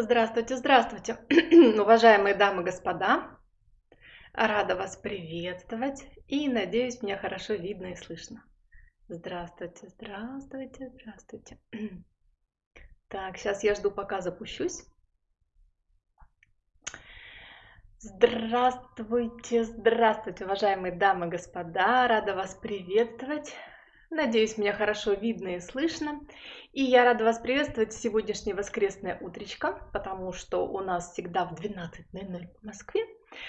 Здравствуйте, здравствуйте, уважаемые дамы и господа. Рада вас приветствовать и надеюсь, меня хорошо видно и слышно. Здравствуйте, здравствуйте, здравствуйте. Так, сейчас я жду, пока запущусь. Здравствуйте, здравствуйте, уважаемые дамы и господа. Рада вас приветствовать. Надеюсь, меня хорошо видно и слышно. И я рада вас приветствовать в сегодняшнее воскресное утречко, потому что у нас всегда в 12.00 в Москве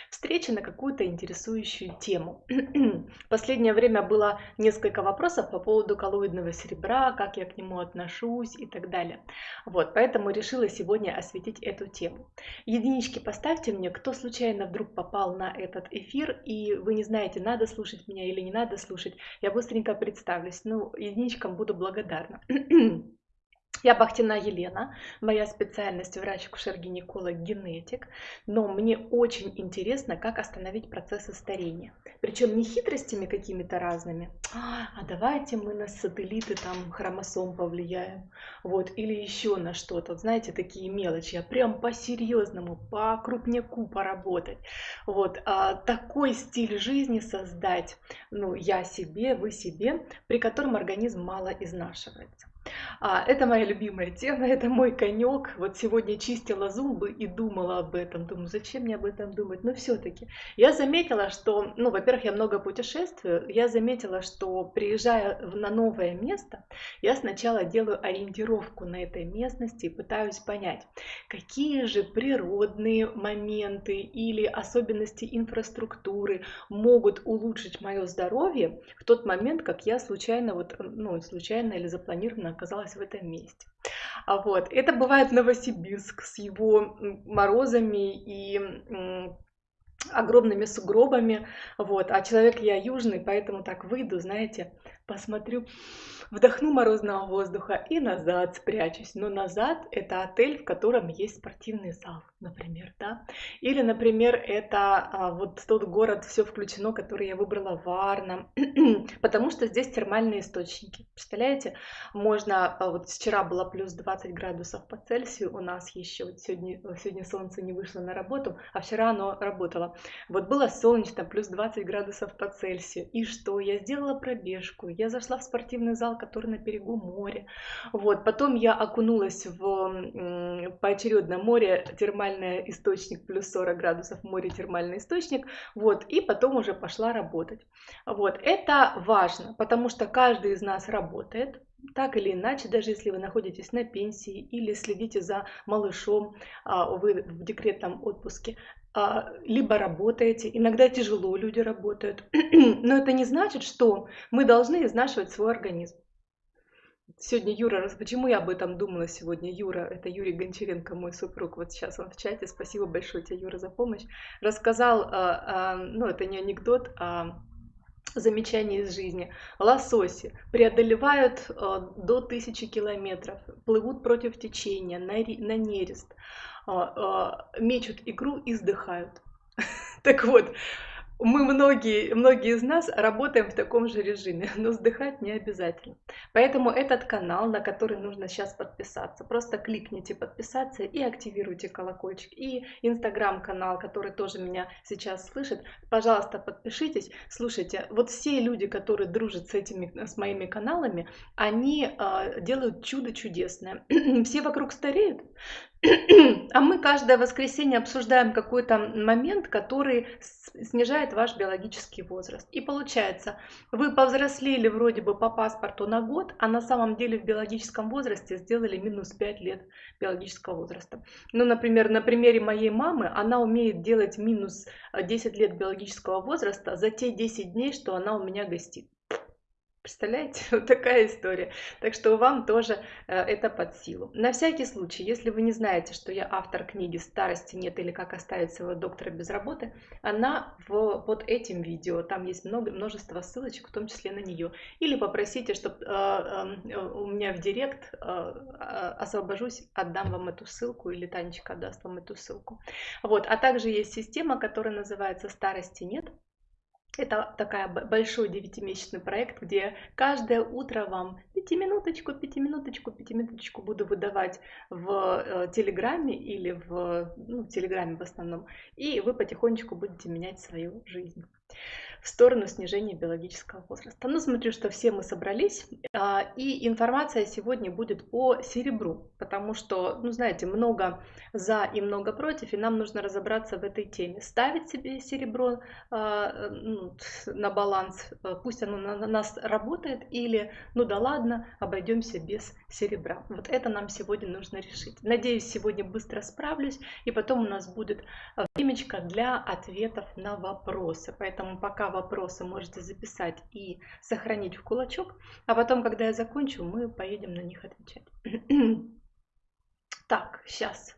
встреча на какую-то интересующую тему. Последнее время было несколько вопросов по поводу коллоидного серебра, как я к нему отношусь и так далее. Вот, поэтому решила сегодня осветить эту тему. Единички поставьте мне, кто случайно вдруг попал на этот эфир, и вы не знаете, надо слушать меня или не надо слушать, я быстренько представлюсь. Ну, единичкам буду благодарна. Я Бахтина Елена, моя специальность врач-акушер-гинеколог-генетик, но мне очень интересно, как остановить процессы старения. Причем не хитростями какими-то разными, а давайте мы на сателлиты там хромосом повлияем, вот, или еще на что-то, знаете, такие мелочи, а прям по-серьезному, по крупняку поработать. Вот, а такой стиль жизни создать, ну, я себе, вы себе, при котором организм мало изнашивается. А, это моя любимая тема, это мой конек. Вот сегодня чистила зубы и думала об этом. Думаю, зачем мне об этом думать? Но все-таки я заметила, что, ну, во-первых, я много путешествую. Я заметила, что приезжая на новое место, я сначала делаю ориентировку на этой местности и пытаюсь понять, какие же природные моменты или особенности инфраструктуры могут улучшить мое здоровье в тот момент, как я случайно, вот, ну, случайно или запланированно оказалась в этом месте. А вот, это бывает Новосибирск с его морозами и огромными сугробами, вот, а человек я южный, поэтому так выйду, знаете, посмотрю, вдохну морозного воздуха и назад спрячусь. Но назад это отель, в котором есть спортивный зал, например, да. Или, например, это а, вот тот город, все включено, который я выбрала Варна, потому что здесь термальные источники. Представляете, можно, а, вот вчера было плюс 20 градусов по Цельсию у нас еще, вот сегодня, сегодня солнце не вышло на работу, а вчера оно работало. Вот было солнечно, плюс 20 градусов по Цельсию. И что? Я сделала пробежку, я зашла в спортивный зал, который на берегу моря. Вот. Потом я окунулась в поочередно море, термальный источник, плюс 40 градусов, море, термальный источник. Вот. И потом уже пошла работать. Вот. Это важно, потому что каждый из нас работает, так или иначе, даже если вы находитесь на пенсии или следите за малышом, а, вы в декретном отпуске, либо работаете, иногда тяжело люди работают, но это не значит, что мы должны изнашивать свой организм. Сегодня Юра, почему я об этом думала сегодня? Юра, это Юрий Гончаренко, мой супруг, вот сейчас он в чате, спасибо большое тебе, Юра, за помощь. Рассказал, а, а, ну это не анекдот, а замечание из жизни. Лососи преодолевают до 1000 километров, плывут против течения, на, нерест. А, а, мечут игру и сдыхают. Так вот, мы многие, многие из нас работаем в таком же режиме, но сдыхать не обязательно. Поэтому этот канал, на который нужно сейчас подписаться, просто кликните подписаться и активируйте колокольчик. И инстаграм-канал, который тоже меня сейчас слышит, пожалуйста, подпишитесь. Слушайте, вот все люди, которые дружат с этими, с моими каналами, они э, делают чудо чудесное. все вокруг стареют, а мы каждое воскресенье обсуждаем какой-то момент, который снижает ваш биологический возраст. И получается, вы повзрослели вроде бы по паспорту на год, а на самом деле в биологическом возрасте сделали минус 5 лет биологического возраста. Ну, например, на примере моей мамы, она умеет делать минус 10 лет биологического возраста за те 10 дней, что она у меня гостит. Представляете, вот такая история. Так что вам тоже э, это под силу. На всякий случай, если вы не знаете, что я автор книги «Старости нет» или «Как оставить своего доктора без работы», она в, под этим видео, там есть много, множество ссылочек, в том числе на нее. Или попросите, чтобы э, э, у меня в директ э, освобожусь, отдам вам эту ссылку, или Танечка отдаст вам эту ссылку. Вот. А также есть система, которая называется «Старости нет», Это такая большой девятимесячный проект, где каждое утро вам пятиминуточку, пятиминуточку, пятиминуточку буду выдавать в э, Телеграме или в, ну, Телеграме в основном, и вы потихонечку будете менять свою жизнь в сторону снижения биологического возраста. Ну, смотрю, что все мы собрались, а, и информация сегодня будет по серебру, потому что, ну, знаете, много за и много против, и нам нужно разобраться в этой теме. Ставить себе серебро а, ну, на баланс, а, пусть оно на нас работает, или, ну да ладно, обойдемся без серебра. Вот это нам сегодня нужно решить. Надеюсь, сегодня быстро справлюсь, и потом у нас будет времечко для ответов на вопросы. Поэтому пока вопросы можете записать и сохранить в кулачок, а потом, когда я закончу, мы поедем на них отвечать. Так, сейчас.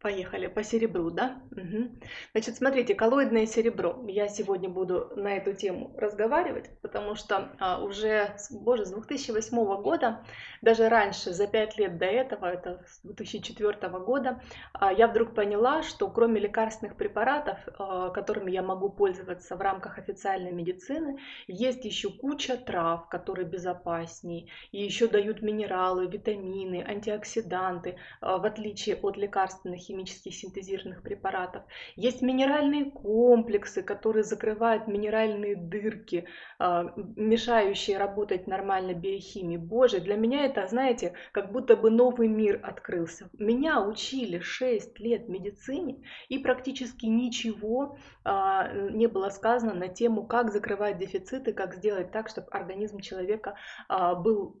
Поехали по серебру, да? Угу. Значит, смотрите, коллоидное серебро. Я сегодня буду на эту тему разговаривать, потому что а, уже, боже, с 2008 года, даже раньше, за 5 лет до этого, это с 2004 года, а, я вдруг поняла, что кроме лекарственных препаратов, а, которыми я могу пользоваться в рамках официальной медицины, есть еще куча трав, которые безопаснее, и еще дают минералы, витамины, антиоксиданты, а, в отличие от лекарственных химических синтезированных препаратов. Есть минеральные комплексы, которые закрывают минеральные дырки, а, мешающие работать нормально биохимии. Боже, для меня это, знаете, как будто бы новый мир открылся. Меня учили 6 лет медицине, и практически ничего а, не было сказано на тему, как закрывать дефициты, как сделать так, чтобы организм человека а, был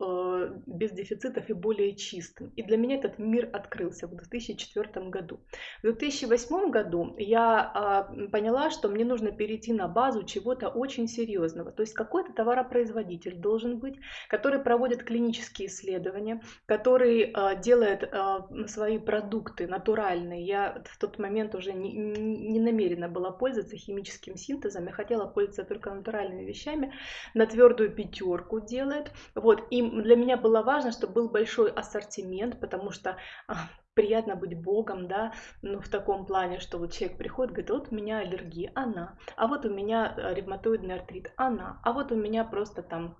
без дефицитов и более чистым. И для меня этот мир открылся в 2004 году году. В 2008 году я а, поняла, что мне нужно перейти на базу чего-то очень серьезного. То есть какой-то товаропроизводитель должен быть, который проводит клинические исследования, который а, делает а, свои продукты натуральные. Я в тот момент уже не, не намерена была пользоваться химическим синтезом, я хотела пользоваться только натуральными вещами, на твердую пятерку делает. Вот. И для меня было важно, чтобы был большой ассортимент, потому что приятно быть богом, да, ну, в таком плане, что вот человек приходит, говорит, вот у меня аллергия, она, а вот у меня э, ревматоидный артрит, она, а вот у меня просто там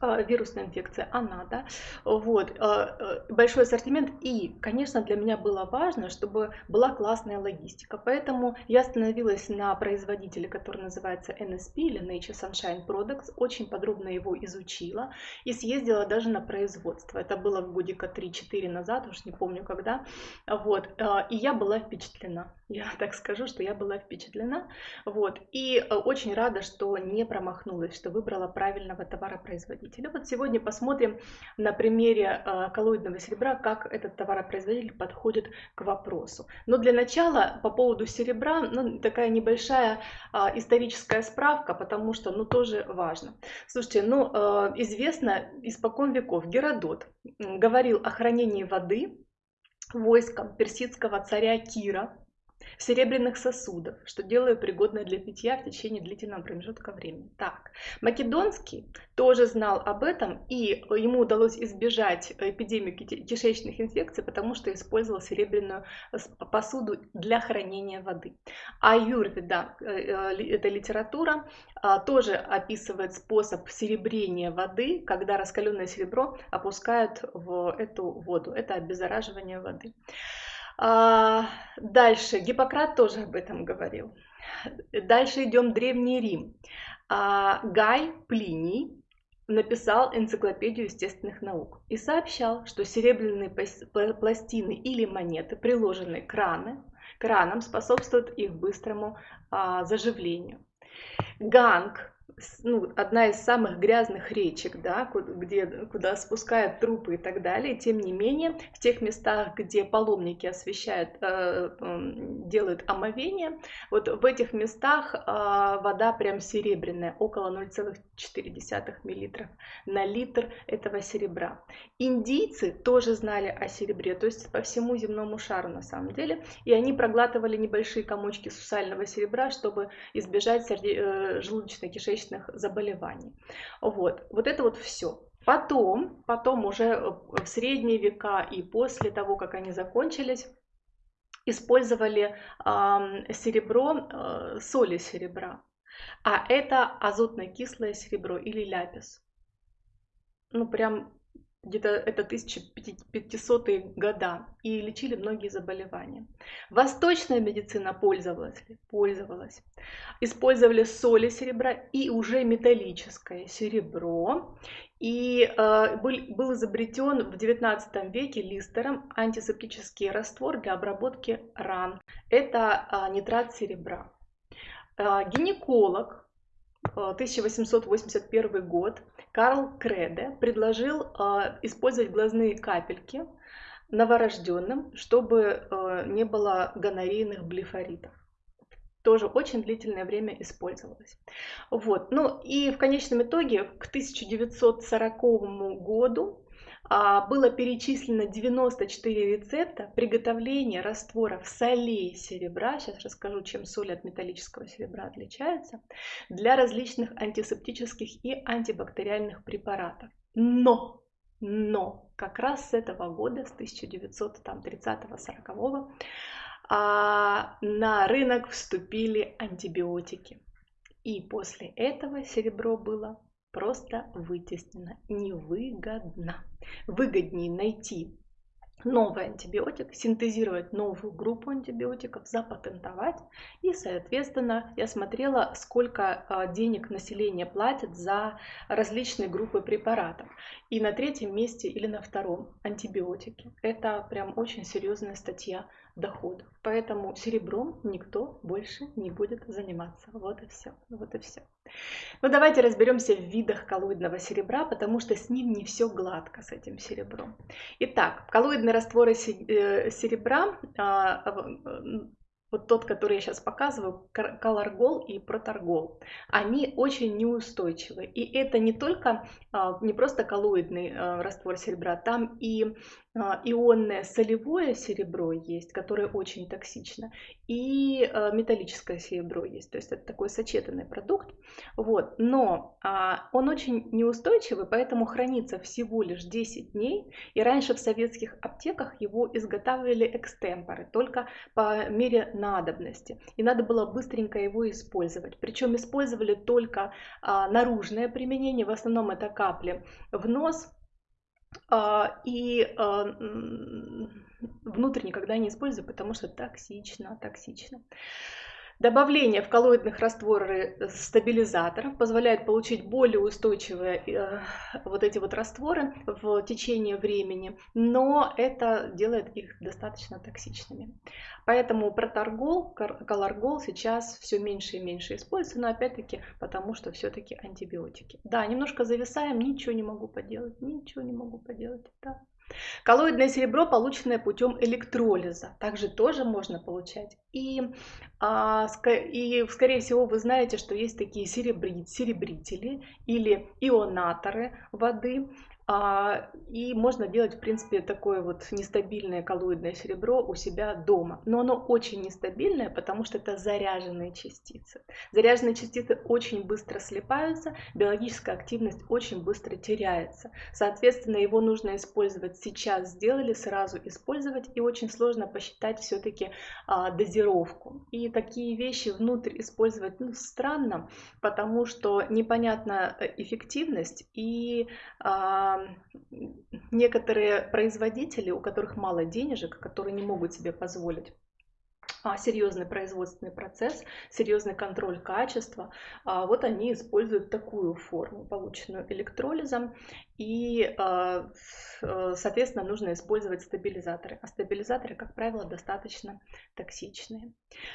вирусная инфекция, она, да, вот, а, э, большой ассортимент, и, конечно, для меня было важно, чтобы была классная логистика, поэтому я остановилась на производителе, который называется NSP или Nature Sunshine Products, очень подробно его изучила и съездила даже на производство, это было годика 3-4 назад, уж не помню когда, вот, а, и я была впечатлена, я так скажу, что я была впечатлена, вот, и очень рада, что не промахнулась, что выбрала правильного товаропроизводителя, потребителя. Вот сегодня посмотрим на примере э, коллоидного серебра, как этот товаропроизводитель подходит к вопросу. Но для начала по поводу серебра ну, такая небольшая а, историческая справка, потому что ну, тоже важно. Слушайте, ну э, известно испокон веков Геродот говорил о хранении воды войском персидского царя Кира серебряных сосудах, что делаю пригодное для питья в течение длительного промежутка времени. Так, Македонский тоже знал об этом, и ему удалось избежать эпидемии кишечных инфекций, потому что использовал серебряную посуду для хранения воды. А Юрведа, э, э, эта литература, а, тоже описывает способ серебрения воды, когда раскаленное серебро опускают в эту воду. Это обеззараживание воды. А, дальше, Гиппократ тоже об этом говорил. Дальше идем Древний Рим. А, Гай Плиний написал энциклопедию естественных наук и сообщал, что серебряные пластины или монеты, приложенные к, раны, к ранам, способствуют их быстрому а, заживлению. Ганг ну, одна из самых грязных речек, да, где, куда спускают трупы и так далее. Тем не менее, в тех местах, где паломники освещают, э, делают омовение, вот в этих местах э, вода прям серебряная, около 0,4 мл на литр этого серебра. Индийцы тоже знали о серебре, то есть по всему земному шару на самом деле, и они проглатывали небольшие комочки сусального серебра, чтобы избежать э, желудочно-кишечной сердечных заболеваний. Вот, вот это вот все. Потом, потом уже в средние века и после того, как они закончились, использовали э, серебро, э, соли серебра. А это азотно кислое серебро или ляпис. Ну, прям где-то это 1500-е года, и лечили многие заболевания. Восточная медицина пользовалась, пользовалась. Использовали соли серебра и уже металлическое серебро. И э, был, был изобретен в 19 веке Листером антисептический раствор для обработки ран. Это э, нитрат серебра. Э, гинеколог 1881 э, год Карл Креде предложил э, использовать глазные капельки новорожденным, чтобы не было гонорейных блефоритов тоже очень длительное время использовалось. Вот. Ну и в конечном итоге к 1940 году а, было перечислено 94 рецепта приготовления растворов солей серебра, сейчас расскажу, чем соли от металлического серебра отличаются, для различных антисептических и антибактериальных препаратов. Но, но как раз с этого года, с 1930-40, а, на рынок вступили антибиотики. И после этого серебро было просто вытеснено. Невыгодно. Выгоднее найти новый антибиотик, синтезировать новую группу антибиотиков, запатентовать. И, соответственно, я смотрела, сколько а, денег население платит за различные группы препаратов. И на третьем месте или на втором антибиотики. Это прям очень серьезная статья доходов. Поэтому серебром никто больше не будет заниматься. Вот и все. Вот и все. Ну давайте разберемся в видах коллоидного серебра, потому что с ним не все гладко, с этим серебром. Итак, коллоидные растворы э, серебра а, вот тот, который я сейчас показываю, колоргол и проторгол, они очень неустойчивы. И это не только, а, не просто коллоидный а, раствор серебра, там и ионное солевое серебро есть, которое очень токсично, и а, металлическое серебро есть, то есть это такой сочетанный продукт. Вот. Но а, он очень неустойчивый, поэтому хранится всего лишь 10 дней, и раньше в советских аптеках его изготавливали экстемпоры, только по мере надобности, и надо было быстренько его использовать. Причем использовали только наружное применение, в основном это капли в нос, а, и а, внутрь никогда не использую, потому что токсично, токсично. Добавление в коллоидных растворы стабилизаторов позволяет получить более устойчивые э, вот эти вот растворы в течение времени, но это делает их достаточно токсичными. Поэтому проторгол, колоргол сейчас все меньше и меньше используется, но опять-таки потому что все-таки антибиотики. Да, немножко зависаем, ничего не могу поделать, ничего не могу поделать. Да. Коллоидное серебро, полученное путем электролиза, также тоже можно получать. И, а, и скорее всего, вы знаете, что есть такие серебри, серебрители или ионаторы воды. А, и можно делать, в принципе, такое вот нестабильное коллоидное серебро у себя дома. Но оно очень нестабильное, потому что это заряженные частицы. Заряженные частицы очень быстро слипаются, биологическая активность очень быстро теряется. Соответственно, его нужно использовать сейчас, сделали, сразу использовать. И очень сложно посчитать все-таки а, дозировку. И такие вещи внутрь использовать ну, странно, потому что непонятна э, эффективность и а, некоторые производители, у которых мало денежек, которые не могут себе позволить а, серьезный производственный процесс, серьезный контроль качества, а, вот они используют такую форму, полученную электролизом, и, а, э, соответственно, нужно использовать стабилизаторы. А стабилизаторы, как правило, достаточно токсичные.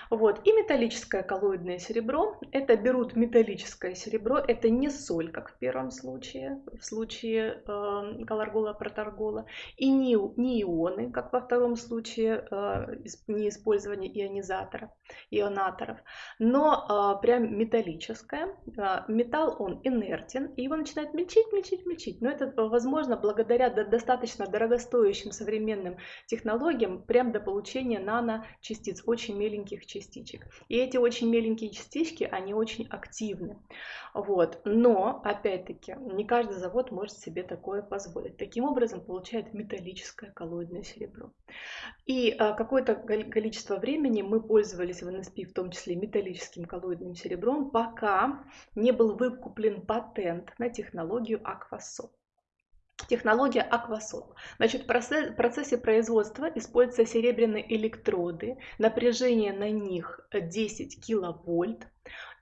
Вот. И металлическое коллоидное серебро. Это берут металлическое серебро. Это не соль, как в первом случае, в случае э, колоргола, проторгола. И не, не ионы, как во втором случае, э, не использование ионизаторов, ионаторов. Но прям металлическое. Металл, он инертен, и его начинает мельчить, мельчить, мельчить. Но это возможно благодаря достаточно дорогостоящим современным технологиям, прям до получения наночастиц, очень меленьких частичек. И эти очень меленькие частички, они очень активны. Вот. Но, опять-таки, не каждый завод может себе такое позволить. Таким образом, получает металлическое коллоидное серебро. И а, какое-то количество времени мы пользовались в НСП, в том числе металлическим коллоидным серебром, пока не был выкуплен патент на технологию Аквасол. Технология Аквасол. Значит, в процессе производства используются серебряные электроды, напряжение на них 10 киловольт.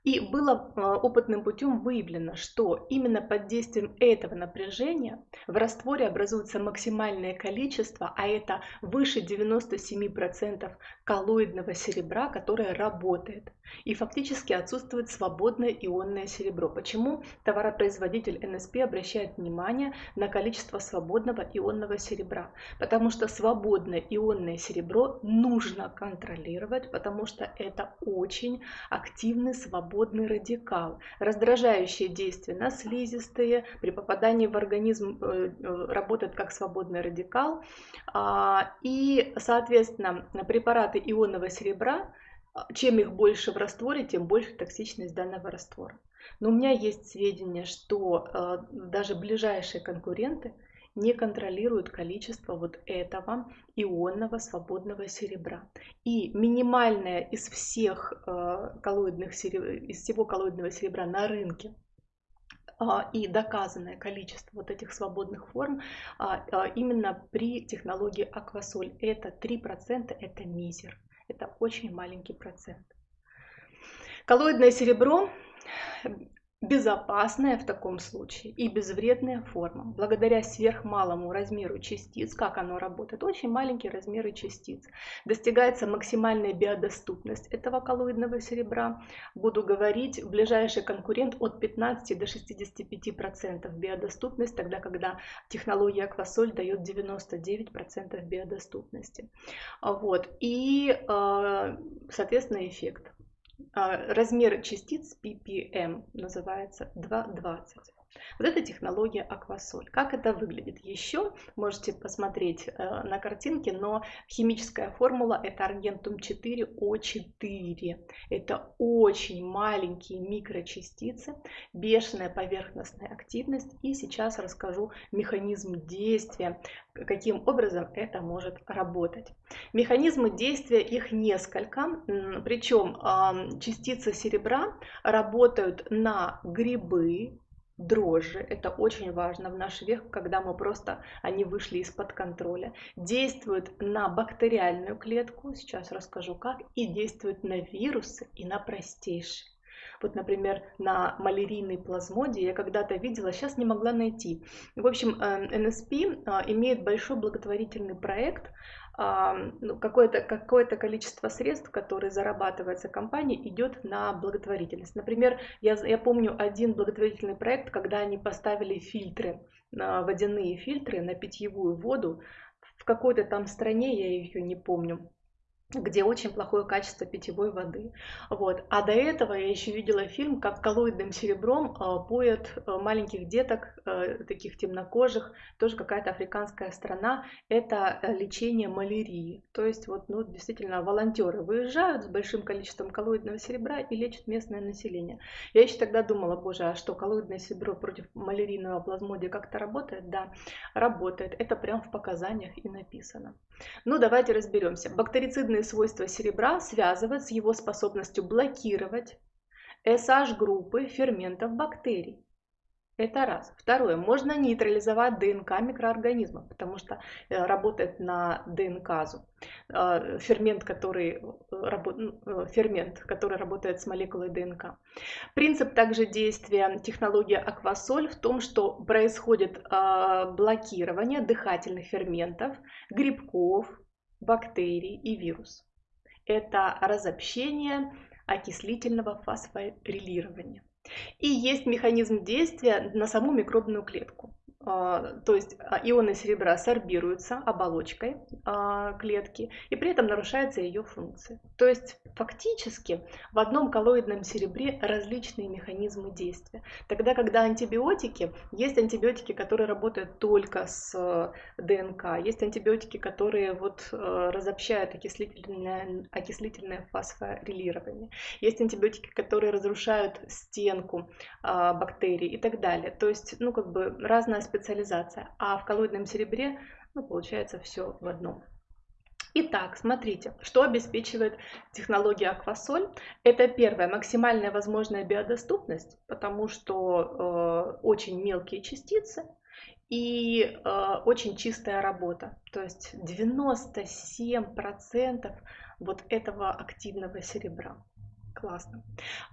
И было а, опытным путем выявлено, что именно под действием этого напряжения в растворе образуется максимальное количество, а это выше 97% коллоидного серебра, которое работает. И фактически отсутствует свободное ионное серебро. Почему товаропроизводитель НСП обращает внимание на количество свободного ионного серебра? Потому что свободное ионное серебро нужно контролировать, потому что это очень активный свободный радикал, раздражающее действие на слизистые, при попадании в организм э, э, работает как свободный радикал. А, и, соответственно, препараты ионного серебра а, чем их больше в растворе, тем больше токсичность данного раствора. Но у меня есть сведения, что э, даже ближайшие конкуренты не контролируют количество вот этого ионного свободного серебра. И минимальное из всех э, коллоидных сереб... из всего коллоидного серебра на рынке а, и доказанное количество вот этих свободных форм а, именно при технологии аквасоль. Это 3%, это мизер. Это очень маленький процент. Коллоидное серебро безопасная в таком случае и безвредная форма. Благодаря сверхмалому размеру частиц, как оно работает, очень маленькие размеры частиц, достигается максимальная биодоступность этого коллоидного серебра. Буду говорить, ближайший конкурент от 15 до 65% процентов биодоступность, тогда когда технология Аквасоль дает 99% процентов биодоступности. Вот. И, э, соответственно, эффект. А, размер частиц ppm называется 2,20. Вот это технология аквасоль. Как это выглядит? Еще можете посмотреть э, на картинке, но химическая формула это аргентум 4О4. Это очень маленькие микрочастицы, бешеная поверхностная активность. И сейчас расскажу механизм действия, каким образом это может работать. Механизмы действия их несколько, причем частицы серебра работают на грибы, дрожжи, это очень важно в наш век, когда мы просто, они вышли из-под контроля, действуют на бактериальную клетку, сейчас расскажу как, и действуют на вирусы и на простейшие. Вот, например, на малярийной плазмоде я когда-то видела, сейчас не могла найти. В общем, э, НСП а, имеет большой благотворительный проект, какое-то какое количество средств, которые зарабатывается компанией, идет на благотворительность. Например, я, я помню один благотворительный проект, когда они поставили фильтры, водяные фильтры на питьевую воду в какой-то там стране, я ее не помню где очень плохое качество питьевой воды. Вот. А до этого я еще видела фильм, как коллоидным серебром э, поят э, маленьких деток, э, таких темнокожих, тоже какая-то африканская страна. Это лечение малярии. То есть вот, ну, действительно волонтеры выезжают с большим количеством коллоидного серебра и лечат местное население. Я еще тогда думала, боже, а что коллоидное серебро против малярийного плазмодия как-то работает? Да, работает. Это прям в показаниях и написано. Ну, давайте разберемся. Бактерицидные Позитивные свойства серебра связывают с его способностью блокировать SH-группы ферментов бактерий. Это раз. Второе. Можно нейтрализовать ДНК микроорганизмов, потому что э, работает на ДНКазу. Э, фермент, который, э, фермент, который работает с молекулой ДНК. Принцип также действия технологии аквасоль в том, что происходит блокирование дыхательных ферментов, грибков, бактерий и вирус. Это разобщение окислительного фосфорилирования. И есть механизм действия на саму микробную клетку. А, то есть а, ионы серебра сорбируются оболочкой а, клетки, и при этом нарушается ее функция. То есть фактически в одном коллоидном серебре различные механизмы действия. Тогда, когда антибиотики, есть антибиотики, которые работают только с ДНК, есть антибиотики, которые вот разобщают окислительное, окислительное фосфорилирование, есть антибиотики, которые разрушают стенку бактерий и так далее. То есть, ну, как бы разная специализация, а в коллоидном серебре ну, получается все в одном. Итак, смотрите, что обеспечивает технология Аквасоль. Это первое, максимальная возможная биодоступность, потому что э, очень мелкие частицы и э, очень чистая работа. То есть 97% вот этого активного серебра. Классно.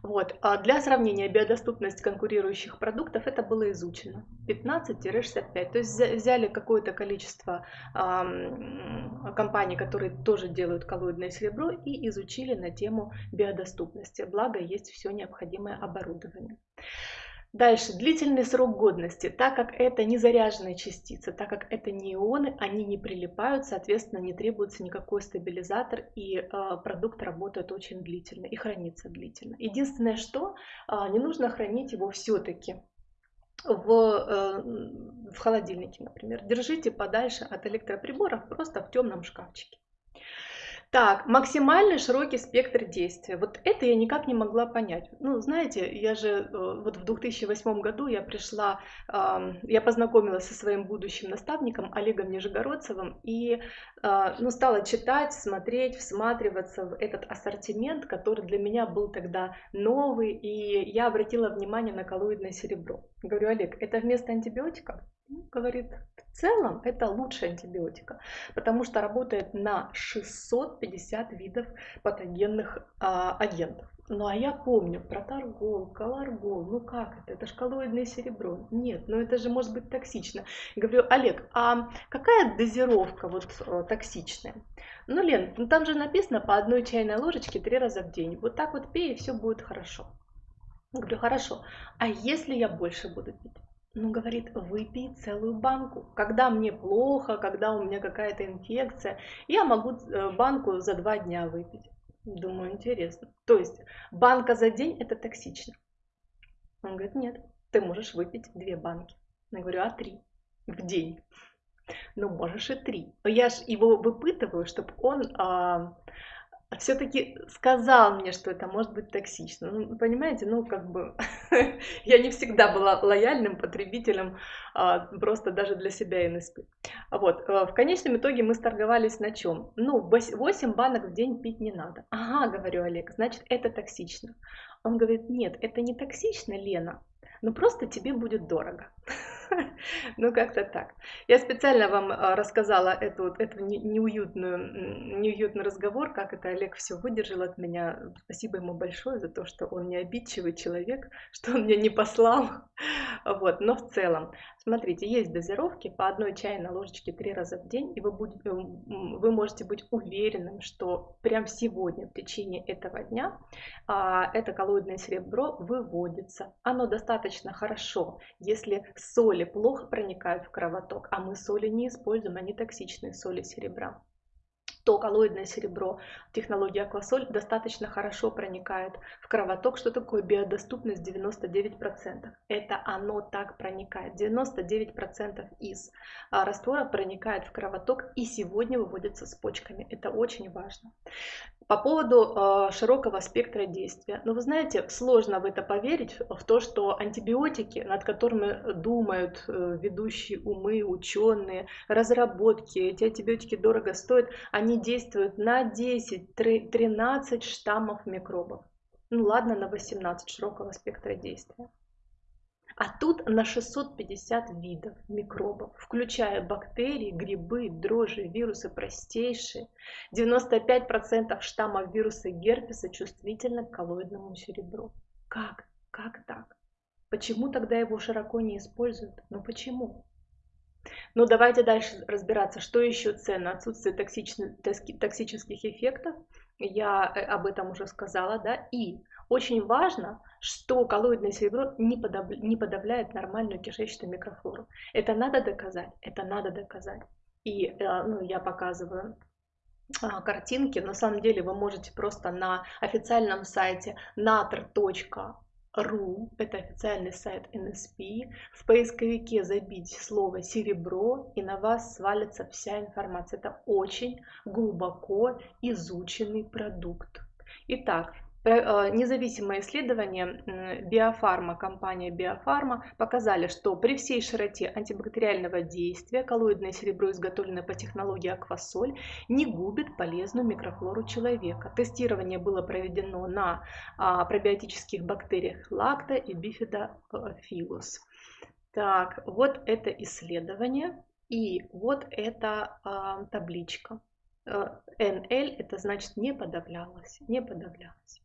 Вот. А для сравнения, биодоступность конкурирующих продуктов это было изучено. 15-65. То есть взяли какое-то количество эм, компаний, которые тоже делают коллоидное серебро и изучили на тему биодоступности. Благо есть все необходимое оборудование. Дальше, длительный срок годности. Так как это не заряженные частицы, так как это не ионы, они не прилипают, соответственно, не требуется никакой стабилизатор, и э, продукт работает очень длительно и хранится длительно. Единственное, что э, не нужно хранить его все-таки в, э, в холодильнике, например. Держите подальше от электроприборов, просто в темном шкафчике. Так, максимальный широкий спектр действия. Вот это я никак не могла понять. Ну, знаете, я же э, вот в 2008 году я пришла, я познакомилась со своим будущим наставником Олегом Нижегородцевым и а, ну, стала читать, смотреть, всматриваться в этот ассортимент, который для меня был тогда новый, и я обратила внимание на коллоидное серебро. Говорю, Олег, это вместо антибиотика? Говорит, в целом это лучше антибиотика, потому что работает на 650 видов патогенных а, агентов. Ну а я помню про торгол, колоргол, ну как это, это же коллоидное серебро. Нет, ну это же может быть токсично. Говорю, Олег, а какая дозировка вот э, токсичная? Ну, Лен, ну там же написано по одной чайной ложечке три раза в день. Вот так вот пей, и все будет хорошо. Говорю, хорошо, а если я больше буду пить? Ну, говорит, выпей целую банку. Когда мне плохо, когда у меня какая-то инфекция, я могу э, банку за два дня выпить. Думаю, интересно. То есть банка за день это токсично. Он говорит, нет, ты можешь выпить две банки. Я говорю, а три в день? Ну, можешь и три. Я же его выпытываю, чтобы он а, все-таки сказал мне, что это может быть токсично. Ну, понимаете, ну как бы я не всегда была лояльным потребителем, а, просто даже для себя НСП. Вот, э, в конечном итоге мы сторговались на чем? Ну, 8 банок в день пить не надо. Ага, говорю Олег, значит это токсично. Он говорит, нет, это не токсично, Лена, но просто тебе будет дорого. Ну, как-то так. Я специально вам а, рассказала эту, эту неуютную, неуютный разговор, как это Олег все выдержал от меня. Спасибо ему большое за то, что он не обидчивый человек, что он меня не послал. Вот. Но в целом, смотрите, есть дозировки по одной чайной ложечке три раза в день, и вы, будете, вы можете быть уверенным, что прям сегодня, в течение этого дня, а, это коллоидное серебро выводится. Оно достаточно хорошо, если соли плохо проникают в кровоток, а мы соли не используем, они токсичные соли серебра то коллоидное серебро технологии Аквасоль достаточно хорошо проникает в кровоток. Что такое биодоступность 99%? Это оно так проникает. 99% из а, раствора проникает в кровоток и сегодня выводится с почками. Это очень важно. По поводу э, широкого спектра действия. Ну, вы знаете, сложно в это поверить, в то, что антибиотики, над которыми думают э, ведущие умы, ученые, разработки, эти антибиотики дорого стоят, они действуют на 10-13 штаммов микробов. Ну ладно, на 18 широкого спектра действия. А тут на 650 видов микробов, включая бактерии, грибы, дрожжи, вирусы простейшие. 95% штаммов вируса герпеса чувствительны к коллоидному серебру. Как? Как так? Почему тогда его широко не используют? Ну почему? Ну давайте дальше разбираться, что еще ценно. Отсутствие токсичных, токсических эффектов, я э, об этом уже сказала, да, и Очень важно, что коллоидное серебро не, подав... не подавляет нормальную кишечную микрофлору. Это надо доказать, это надо доказать. И э, ну, я показываю а, картинки. На самом деле вы можете просто на официальном сайте natr.ru, это официальный сайт NSP, в поисковике забить слово серебро и на вас свалится вся информация. Это очень глубоко изученный продукт. Итак, независимые исследования Биофарма, компания Биофарма показали, что при всей широте антибактериального действия коллоидное серебро, изготовленное по технологии аквасоль, не губит полезную микрофлору человека. Тестирование было проведено на а, пробиотических бактериях лакта и бифидофилус. Так, вот это исследование и вот эта а, табличка. NL э, это значит не подавлялось, не подавлялось.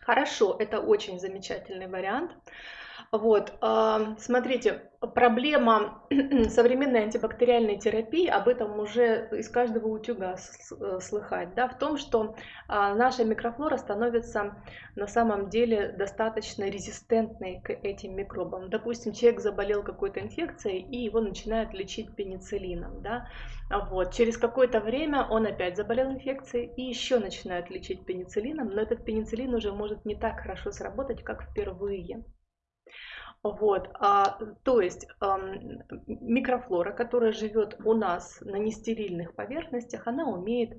Хорошо, это очень замечательный вариант. Вот, смотрите, проблема современной антибактериальной терапии, об этом уже из каждого утюга э, слыхать, да, в том, что а, наша микрофлора становится на самом деле достаточно резистентной к этим микробам. Допустим, человек заболел какой-то инфекцией, и его начинают лечить пенициллином, да, вот. Через какое-то время он опять заболел инфекцией, и еще начинают лечить пенициллином, но этот пенициллин уже может не так хорошо сработать, как впервые. Вот, а, то есть а, микрофлора, которая живет у нас на нестерильных поверхностях, она умеет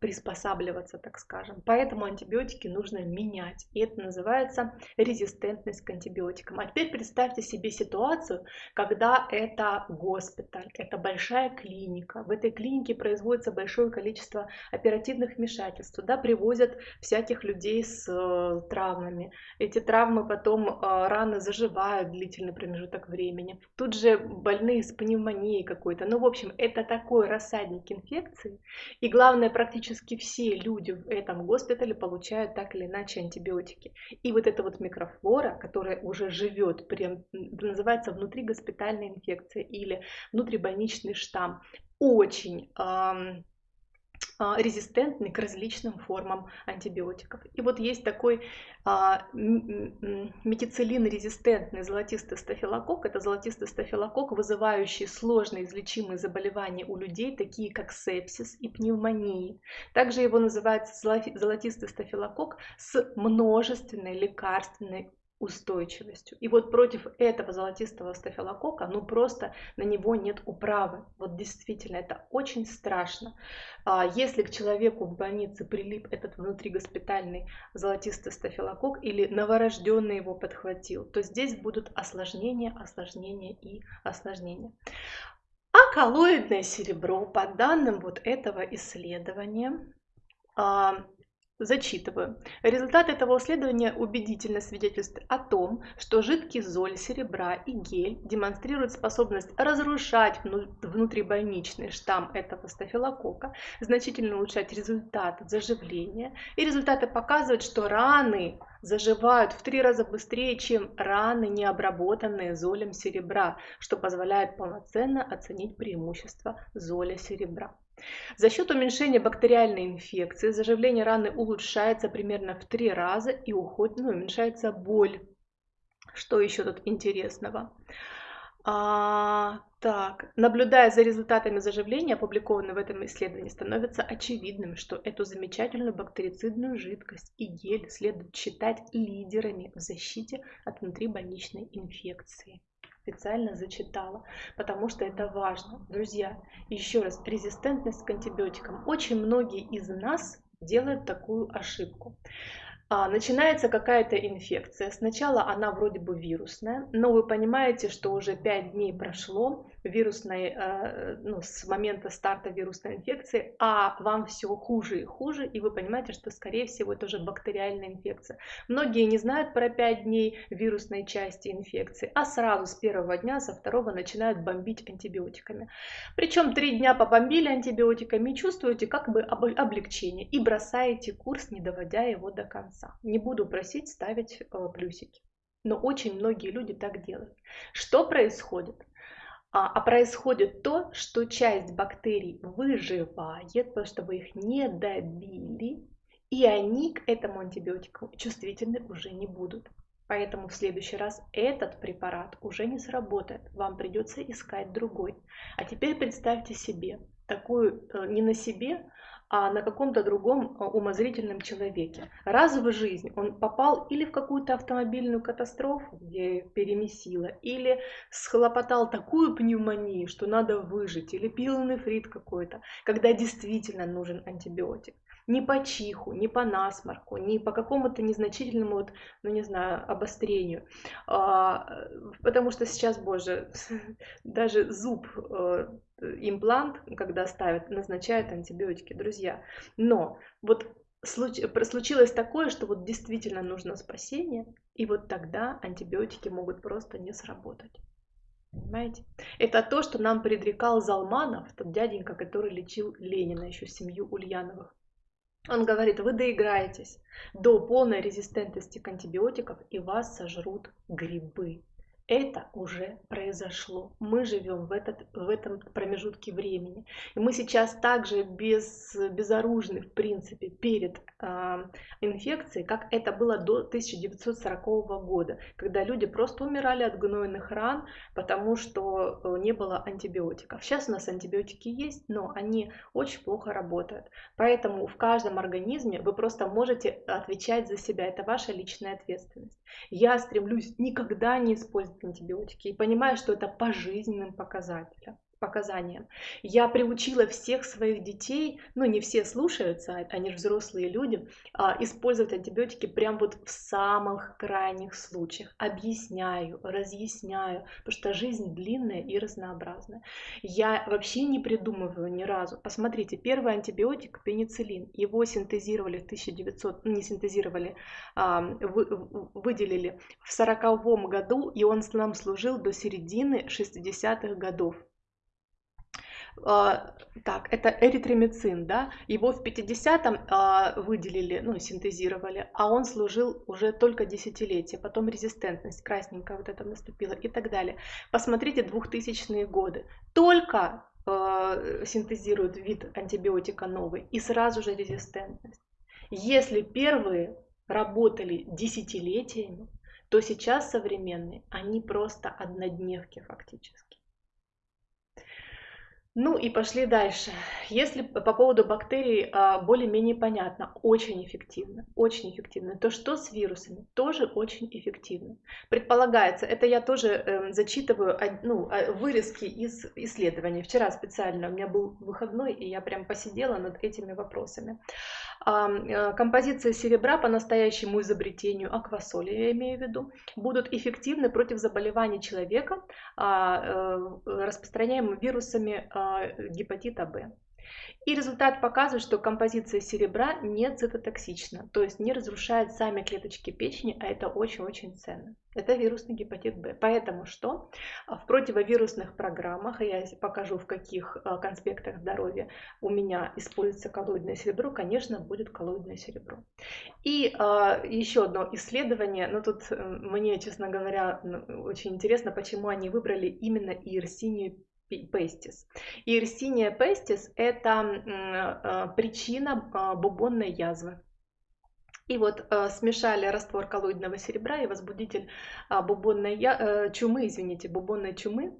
приспосабливаться, так скажем. Поэтому антибиотики нужно менять. И это называется резистентность к антибиотикам. А теперь представьте себе ситуацию, когда это госпиталь, это большая клиника. В этой клинике производится большое количество оперативных вмешательств. Туда привозят всяких людей с э, травмами. Эти травмы потом э, раны заживают длительный промежуток времени. Тут же больные с пневмонией какой-то. Ну, в общем, это такой рассадник инфекции. И главное, главное, практически все люди в этом госпитале получают так или иначе антибиотики. И вот эта вот микрофлора, которая уже живет, прям, называется внутригоспитальная инфекция или внутрибольничный штамм, очень эм, резистентны к различным формам антибиотиков. И вот есть такой а, метицилин-резистентный золотистый стафилококк. Это золотистый стафилококк, вызывающий сложные излечимые заболевания у людей, такие как сепсис и пневмонии. Также его называют золотистый стафилококк с множественной лекарственной устойчивостью. И вот против этого золотистого стафилокока, ну просто на него нет управы. Вот действительно, это очень страшно. А если к человеку в больнице прилип этот внутригоспитальный золотистый стафилокок или новорожденный его подхватил, то здесь будут осложнения, осложнения и осложнения. А коллоидное серебро, по данным вот этого исследования, а, Зачитываю. Результат этого исследования убедительно свидетельствует о том, что жидкий золь серебра и гель демонстрируют способность разрушать внутрибольничный штамм этого стафилококка, значительно улучшать результат заживления. И результаты показывают, что раны заживают в три раза быстрее, чем раны, не обработанные золем серебра, что позволяет полноценно оценить преимущества золя серебра. За счет уменьшения бактериальной инфекции заживление раны улучшается примерно в три раза и уходит, ну, уменьшается боль. Что еще тут интересного? А, так, наблюдая за результатами заживления, опубликованными в этом исследовании, становится очевидным, что эту замечательную бактерицидную жидкость и гель следует считать лидерами в защите от внутрибольничной инфекции специально зачитала, потому что это важно. Друзья, еще раз, резистентность к антибиотикам. Очень многие из нас делают такую ошибку. А, начинается какая-то инфекция. Сначала она вроде бы вирусная, но вы понимаете, что уже 5 дней прошло, вирусной, э, ну, с момента старта вирусной инфекции, а вам все хуже и хуже, и вы понимаете, что, скорее всего, это уже бактериальная инфекция. Многие не знают про 5 дней вирусной части инфекции, а сразу с первого дня, со второго начинают бомбить антибиотиками. Причем 3 дня побомбили антибиотиками чувствуете как бы облегчение, и бросаете курс, не доводя его до конца. Не буду просить ставить э, плюсики. Но очень многие люди так делают. Что происходит? А, а происходит то, что часть бактерий выживает, потому что вы их не добили, и они к этому антибиотику чувствительны уже не будут. Поэтому в следующий раз этот препарат уже не сработает, вам придется искать другой. А теперь представьте себе, такую э, не на себе, а на каком-то другом а, умозрительном человеке. Раз в жизнь он попал или в какую-то автомобильную катастрофу, где перемесило, или схлопотал такую пневмонию, что надо выжить, или пил нефрит какой-то, когда действительно нужен антибиотик ни по чиху, ни по насморку, ни по какому-то незначительному, вот, ну не знаю, обострению. А, потому что сейчас, боже, даже зуб, э, имплант, когда ставят, назначают антибиотики, друзья. Но вот случилось такое, что вот действительно нужно спасение, и вот тогда антибиотики могут просто не сработать. Понимаете? Это то, что нам предрекал Залманов, тот дяденька, который лечил Ленина, еще семью Ульяновых. Он говорит, вы доиграетесь. До полной резистентности к антибиотикам и вас сожрут грибы это уже произошло. Мы живем в, этот, в этом промежутке времени. И мы сейчас также без, безоружны, в принципе, перед э, инфекцией, как это было до 1940 года, когда люди просто умирали от гнойных ран, потому что э, не было антибиотиков. Сейчас у нас антибиотики есть, но они очень плохо работают. Поэтому в каждом организме вы просто можете отвечать за себя. Это ваша личная ответственность. Я стремлюсь никогда не использовать антибиотики и понимаю, что это по жизненным показателям показаниям. Я приучила всех своих детей, ну не все слушаются, а они же взрослые люди, а, использовать антибиотики прям вот в самых крайних случаях. Объясняю, разъясняю, потому что жизнь длинная и разнообразная. Я вообще не придумываю ни разу. Посмотрите, первый антибиотик пенициллин, его синтезировали в 1900, ну, не синтезировали, а, выделили в 1940 году, и он нам служил до середины 60-х годов. А, так, это эритромицин, да, его в 50-м а, выделили, ну, синтезировали, а он служил уже только десятилетия, потом резистентность красненькая вот это наступила и так далее. Посмотрите 2000-е годы, только э, синтезируют вид антибиотика новый и сразу же резистентность. Если первые работали десятилетиями, то сейчас современные, они просто однодневки фактически. Ну и пошли дальше. Если по поводу бактерий а, более-менее понятно, очень эффективно, очень эффективно, то что с вирусами? Тоже очень эффективно. Предполагается, это я тоже э, зачитываю ну, а, вырезки из исследований. Вчера специально у меня был выходной, и я прям посидела над этими вопросами. Э, композиция серебра по настоящему изобретению аквасоли, я имею в виду, будут эффективны против заболеваний человека, а, э, распространяемыми вирусами гепатита Б. И результат показывает, что композиция серебра не цитотоксична, то есть не разрушает сами клеточки печени, а это очень-очень ценно. Это вирусный гепатит Б. Поэтому что? В противовирусных программах, я покажу в каких а, конспектах здоровья у меня используется коллоидное серебро, конечно, будет коллоидное серебро. И э, еще одно исследование, но тут мне, честно говоря, очень интересно, почему они выбрали именно иерсинию пестис. И Ирсиния пестис – это э, причина а, бубонной язвы. И вот э, смешали раствор коллоидного серебра и возбудитель э, бубонной я, э, чумы, извините, бубонной чумы.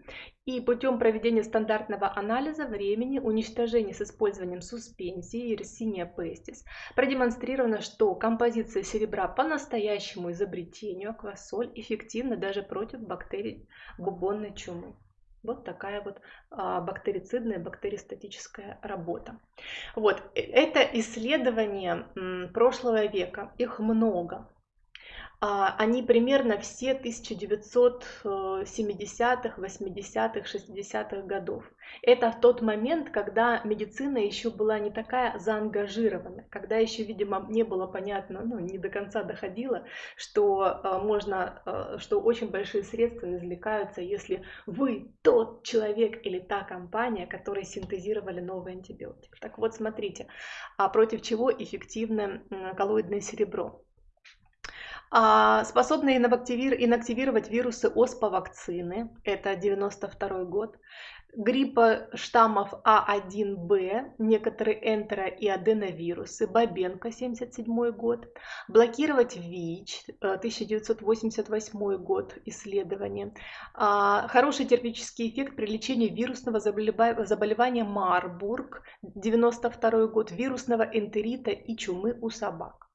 И путем проведения стандартного анализа времени уничтожения с использованием суспензии Yersinia pestis продемонстрировано, что композиция серебра по настоящему изобретению аквасоль эффективна даже против бактерий бубонной чумы. Вот такая вот а, бактерицидная, бактеристатическая работа. Вот, э, это исследование прошлого века, их много. А, они примерно все 1970-х, 80-х, 60-х годов. Это в тот момент, когда медицина еще была не такая заангажирована, когда еще, видимо, не было понятно, ну, не до конца доходило, что а, можно, а, что очень большие средства извлекаются, если вы тот человек или та компания, которые синтезировали новый антибиотик. Так вот, смотрите, а против чего эффективно коллоидное серебро? А, способны инактивировать вирусы оспа вакцины, это 92 год, гриппа штаммов А1Б, некоторые энтеро- и аденовирусы, Бабенко, 77 год, блокировать ВИЧ, 1988 год исследование, а, хороший терапевтический эффект при лечении вирусного заболевания Марбург, 92 год, вирусного энтерита и чумы у собак.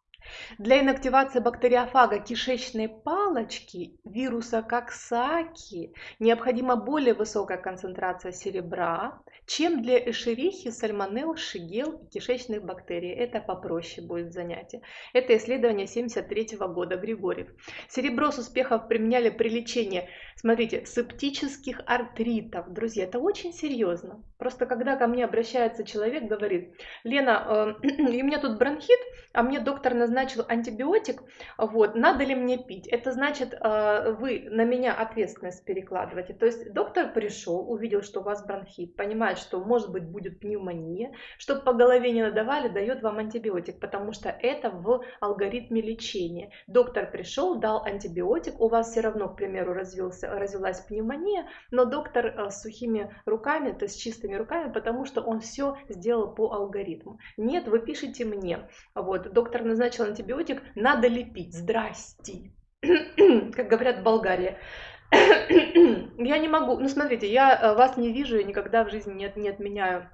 Для инактивации бактериофага кишечной палочки вируса Коксаки необходима более высокая концентрация серебра, чем для эшерихи, сальмонелл, шигел и кишечных бактерий. Это попроще будет занятие. Это исследование 73 года Григорьев. Серебро с успехом применяли при лечении, смотрите, септических артритов. Друзья, это очень серьезно. Просто когда ко мне обращается человек, говорит, Лена, э, у меня тут бронхит, а мне доктор назначил антибиотик, вот, надо ли мне пить? Это значит, э, вы на меня ответственность перекладываете. То есть доктор пришел, увидел, что у вас бронхит, понимает, что может быть будет пневмония, чтобы по голове не надавали, дает вам антибиотик, потому что это в алгоритме лечения. Доктор пришел, дал антибиотик, у вас все равно, к примеру, развился, развилась пневмония, но доктор э, с сухими руками, то есть чистыми руками, потому что он все сделал по алгоритму. Нет, вы пишите мне, вот, доктор назначил антибиотик, надо ли пить? Здрасте. Как говорят в Болгарии. я не могу, ну смотрите, я э, вас не вижу и никогда в жизни не, не отменяю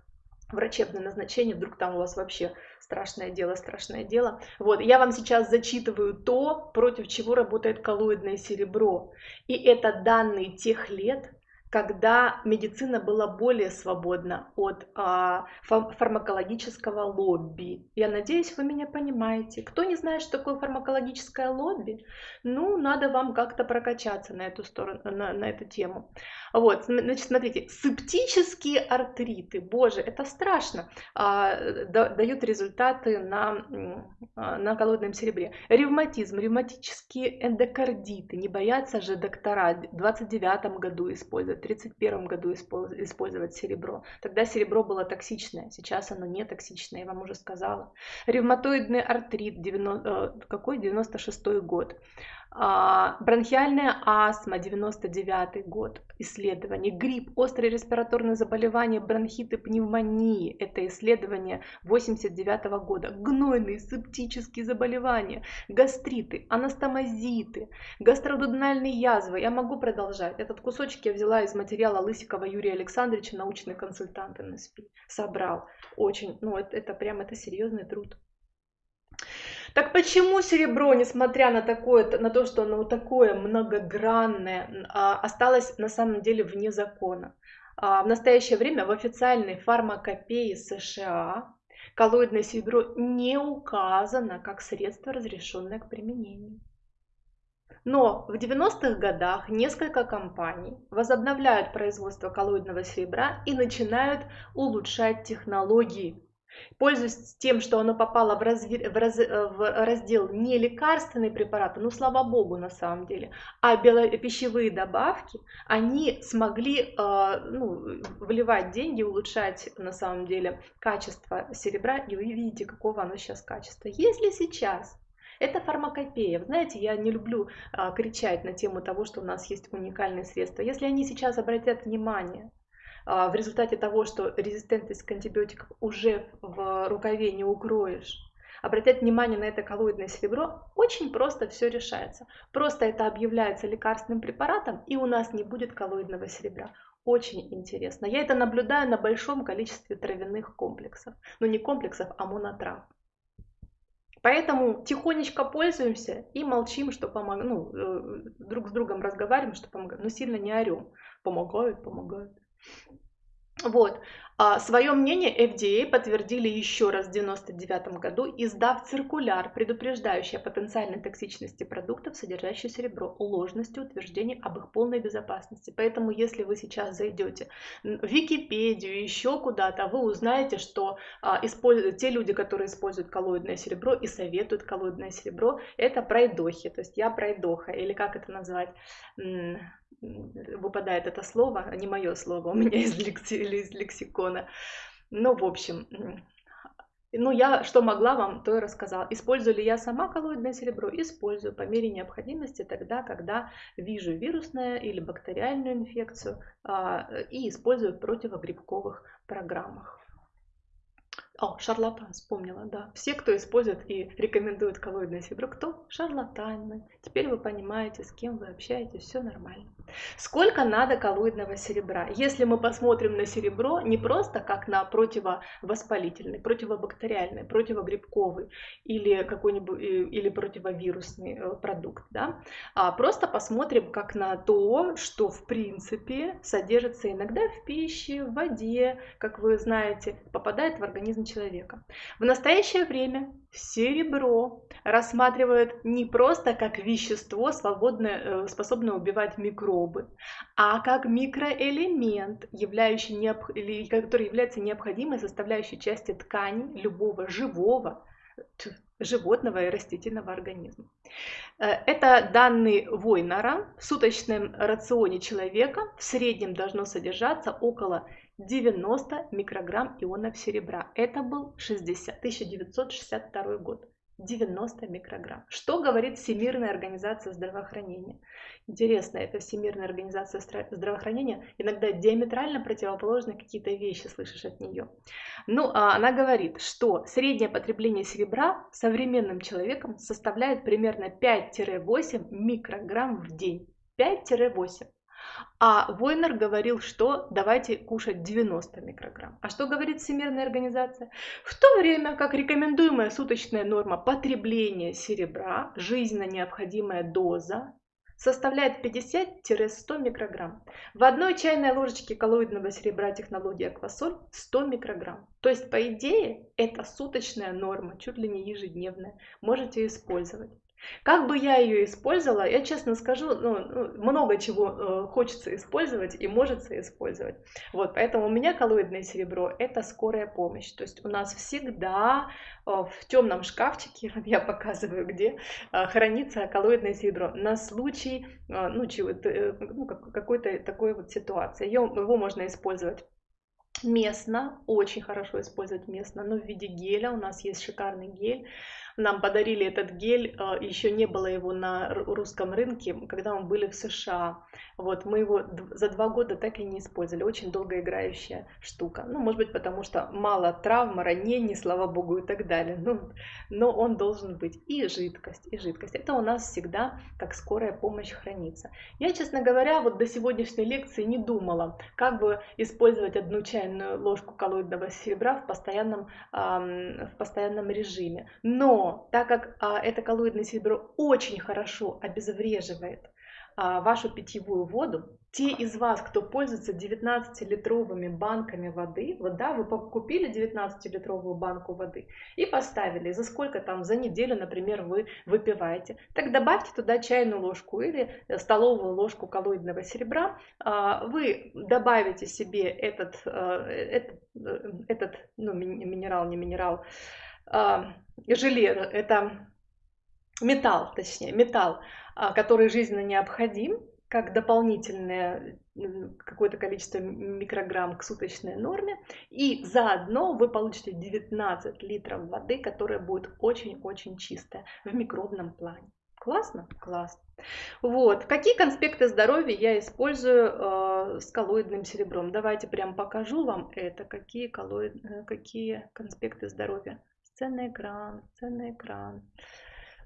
врачебное назначение, вдруг там у вас вообще страшное дело, страшное дело. Вот, я вам сейчас зачитываю то, против чего работает коллоидное серебро. И это данные тех лет, когда медицина была более свободна от а, фармакологического лобби. Я надеюсь, вы меня понимаете. Кто не знает, что такое фармакологическое лобби, ну, надо вам как-то прокачаться на эту сторону, на, на эту тему. Вот, значит, смотрите, септические артриты, боже, это страшно, а, да, дают результаты на, а, на колодном серебре. Ревматизм, ревматические эндокардиты, не боятся же доктора в 29 году использовать, в 31 году использовать серебро. Тогда серебро было токсичное, сейчас оно не токсичное, я вам уже сказала. Ревматоидный артрит, 90, э, какой? 96 год. А, бронхиальная астма, 99 год, исследование. Грипп, острые респираторные заболевания, бронхиты, пневмонии. Это исследование 89 года. Гнойные, септические заболевания, гастриты, анастомозиты, гастродудональные язвы. Я могу продолжать. Этот кусочек я взяла из материала Лысикова Юрия Александровича, научный консультант НСП. Собрал. Очень, ну это, это прям, это серьезный труд. Так почему серебро, несмотря на, такое, на то, что оно такое многогранное, а, осталось на самом деле вне закона? А, в настоящее время в официальной фармакопее США коллоидное серебро не указано как средство, разрешенное к применению. Но в 90-х годах несколько компаний возобновляют производство коллоидного серебра и начинают улучшать технологии Пользуясь тем, что оно попало в, разви... в, раз... В раздел не лекарственные препараты, ну слава богу на самом деле, а бело... пищевые добавки, они смогли э, ну, вливать деньги, улучшать на самом деле качество серебра, и вы видите, какого оно сейчас качества. Если сейчас это фармакопея. знаете, я не люблю а, кричать на тему того, что у нас есть уникальные средства. Если они сейчас обратят внимание в результате того, что резистентность к антибиотикам уже в рукаве не укроешь, обратять внимание на это коллоидное серебро, очень просто все решается. Просто это объявляется лекарственным препаратом, и у нас не будет коллоидного серебра. Очень интересно. Я это наблюдаю на большом количестве травяных комплексов. Ну не комплексов, а монотрав. Поэтому тихонечко пользуемся и молчим, что помогаем, ну, э, друг с другом разговариваем, что помогает, но сильно не орем. Помогает, помогает. Вот. А свое мнение FDA подтвердили еще раз в 1999 году, издав циркуляр, предупреждающий о потенциальной токсичности продуктов, содержащих серебро, ложности утверждений об их полной безопасности. Поэтому, если вы сейчас зайдете в Википедию, еще куда-то, вы узнаете, что а, используют, те люди, которые используют коллоидное серебро и советуют коллоидное серебро, это пройдохи. То есть я пройдоха, или как это назвать? Выпадает это слово, а не мое слово, у меня из, лекси, из лексикона. Ну, в общем, Ну, я что могла вам, то и рассказала. Использую ли я сама коллоидное серебро? Использую по мере необходимости тогда, когда вижу вирусную или бактериальную инфекцию а, и использую в противогрибковых программах. О, шарлатан, вспомнила, да. Все, кто использует и рекомендует коллоидное серебро, кто? Шарлатаны. Теперь вы понимаете, с кем вы общаетесь, все нормально. Сколько надо коллоидного серебра? Если мы посмотрим на серебро не просто как на противовоспалительный, противобактериальный, противогрибковый или какой-нибудь или противовирусный э, продукт, да, а просто посмотрим как на то, что в принципе содержится иногда в пище, в воде, как вы знаете, попадает в организм человека. В настоящее время серебро рассматривают не просто как вещество, свободное, э, способное убивать микробы, а как микроэлемент, являющий необ... который является необходимой составляющей частью ткани любого живого животного и растительного организма. Э, это данные Войнера. В суточном рационе человека в среднем должно содержаться около 90 микрограмм ионов серебра. Это был 60, 1962 год. 90 микрограмм. Что говорит Всемирная организация здравоохранения? Интересно, эта Всемирная организация здравоохранения иногда диаметрально противоположны какие-то вещи слышишь от нее. Ну, а она говорит, что среднее потребление серебра современным человеком составляет примерно 5-8 микрограмм в день. 5-8. А Войнер говорил, что давайте кушать 90 микрограмм. А что говорит Всемирная организация? В то время как рекомендуемая суточная норма потребления серебра, жизненно необходимая доза, составляет 50-100 микрограмм. В одной чайной ложечке коллоидного серебра технологии Аквасоль 100 микрограмм. То есть, по идее, это суточная норма, чуть ли не ежедневная. Можете использовать. Как бы я ее использовала, я честно скажу, ну, ну, много чего э, хочется использовать и может использовать. Вот, поэтому у меня коллоидное серебро – это скорая помощь. То есть у нас всегда э, в темном шкафчике, я показываю где, э, хранится коллоидное серебро на случай ну, э, ну, какой-то такой вот ситуации. Его можно использовать местно, очень хорошо использовать местно, но в виде геля. У нас есть шикарный гель нам подарили этот гель, а, еще не было его на русском рынке, когда мы были в США. Вот, мы его за два года так и не использовали. Очень долгоиграющая штука. Ну, может быть, потому что мало травм, ранений, слава богу, и так далее. Ну, но он должен быть. И жидкость, и жидкость. Это у нас всегда как скорая помощь хранится. Я, честно говоря, вот до сегодняшней лекции не думала, как бы использовать одну чайную ложку коллоидного серебра в постоянном, в постоянном режиме. Но так как а, это коллоидное серебро очень хорошо обезвреживает а, вашу питьевую воду, те из вас, кто пользуется 19-литровыми банками воды, вот да, вы купили 19-литровую банку воды и поставили, за сколько там, за неделю, например, вы выпиваете, так добавьте туда чайную ложку или столовую ложку коллоидного серебра, а, вы добавите себе этот, а, этот, э, этот ну, минерал, не минерал, а, железо, это металл, точнее, металл, а, который жизненно необходим, как дополнительное какое-то количество микрограмм к суточной норме. И заодно вы получите 19 литров воды, которая будет очень-очень чистая в микробном плане. Классно? Классно. Вот. Какие конспекты здоровья я использую э, с коллоидным серебром? Давайте прям покажу вам это. Какие, коллоид... Э, какие конспекты здоровья Сценный экран, сценный экран.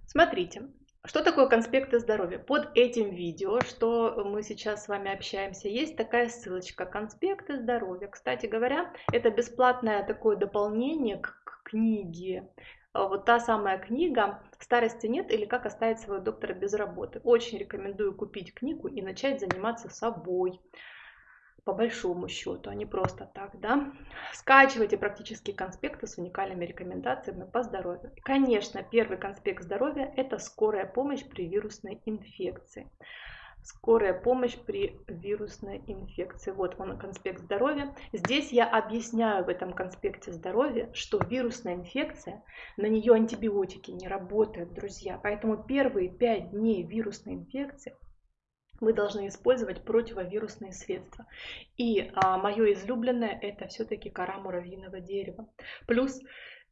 Смотрите, что такое конспекты здоровья? Под этим видео, что мы сейчас с вами общаемся, есть такая ссылочка «Конспекты здоровья». Кстати говоря, это бесплатное такое дополнение к книге. Вот та самая книга «Старости нет» или «Как оставить своего доктора без работы». Очень рекомендую купить книгу и начать заниматься собой по большому счету, а не просто так, да. Скачивайте практические конспекты с уникальными рекомендациями по здоровью. Конечно, первый конспект здоровья – это скорая помощь при вирусной инфекции. Скорая помощь при вирусной инфекции. Вот он, конспект здоровья. Здесь я объясняю в этом конспекте здоровья, что вирусная инфекция, на нее антибиотики не работают, друзья. Поэтому первые пять дней вирусной инфекции мы должны использовать противовирусные средства. И а, мое излюбленное это все-таки кора муравьиного дерева. Плюс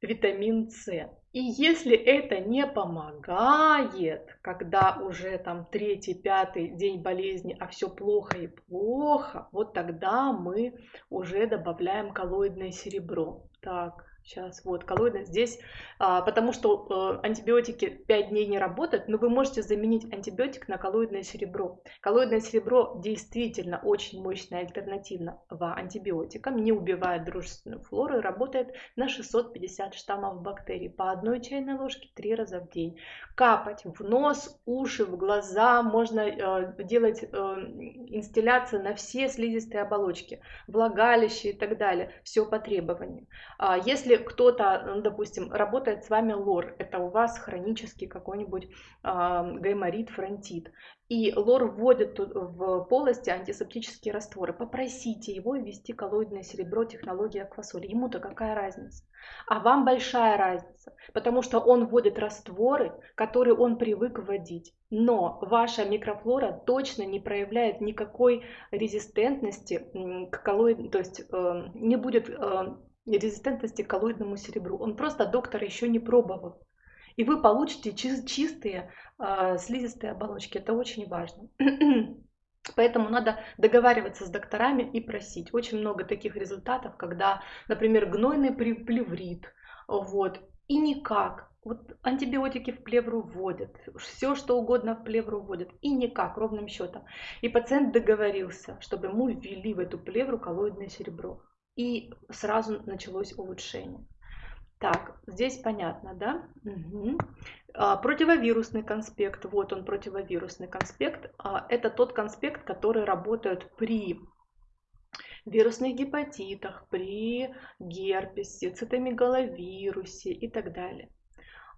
витамин С. И если это не помогает, когда уже там третий, пятый день болезни, а все плохо и плохо, вот тогда мы уже добавляем коллоидное серебро. Так, Сейчас, вот, коллоидная здесь, а, потому что э, антибиотики 5 дней не работают, но вы можете заменить антибиотик на коллоидное серебро. Коллоидное серебро действительно очень мощная альтернатива антибиотикам, не убивает дружественную флору и работает на 650 штаммов бактерий по одной чайной ложке 3 раза в день. Капать в нос, уши, в глаза, можно э, делать э, инстилляции на все слизистые оболочки, влагалище и так далее, все по требованию. А если кто-то, ну, допустим, работает с вами лор, это у вас хронический какой-нибудь э, гайморит, фронтит, и лор вводит в полости антисептические растворы, попросите его ввести коллоидное серебро технологии аквасоли. Ему-то какая разница? А вам большая разница, потому что он вводит растворы, которые он привык вводить. Но ваша микрофлора точно не проявляет никакой резистентности к коллоидному, то есть э, не будет э, резистентности к коллоидному серебру. Он просто доктор еще не пробовал. И вы получите чистые э, слизистые оболочки. Это очень важно. Поэтому надо договариваться с докторами и просить. Очень много таких результатов, когда, например, гнойный плеврит, вот, и никак. Вот антибиотики в плевру вводят, все что угодно в плевру вводят, и никак, ровным счетом. И пациент договорился, чтобы ему ввели в эту плевру коллоидное серебро и сразу началось улучшение. Так, здесь понятно, да? Угу. А, противовирусный конспект, вот он противовирусный конспект. А, это тот конспект, который работает при вирусных гепатитах, при герпесе, цитомегаловирусе и так далее.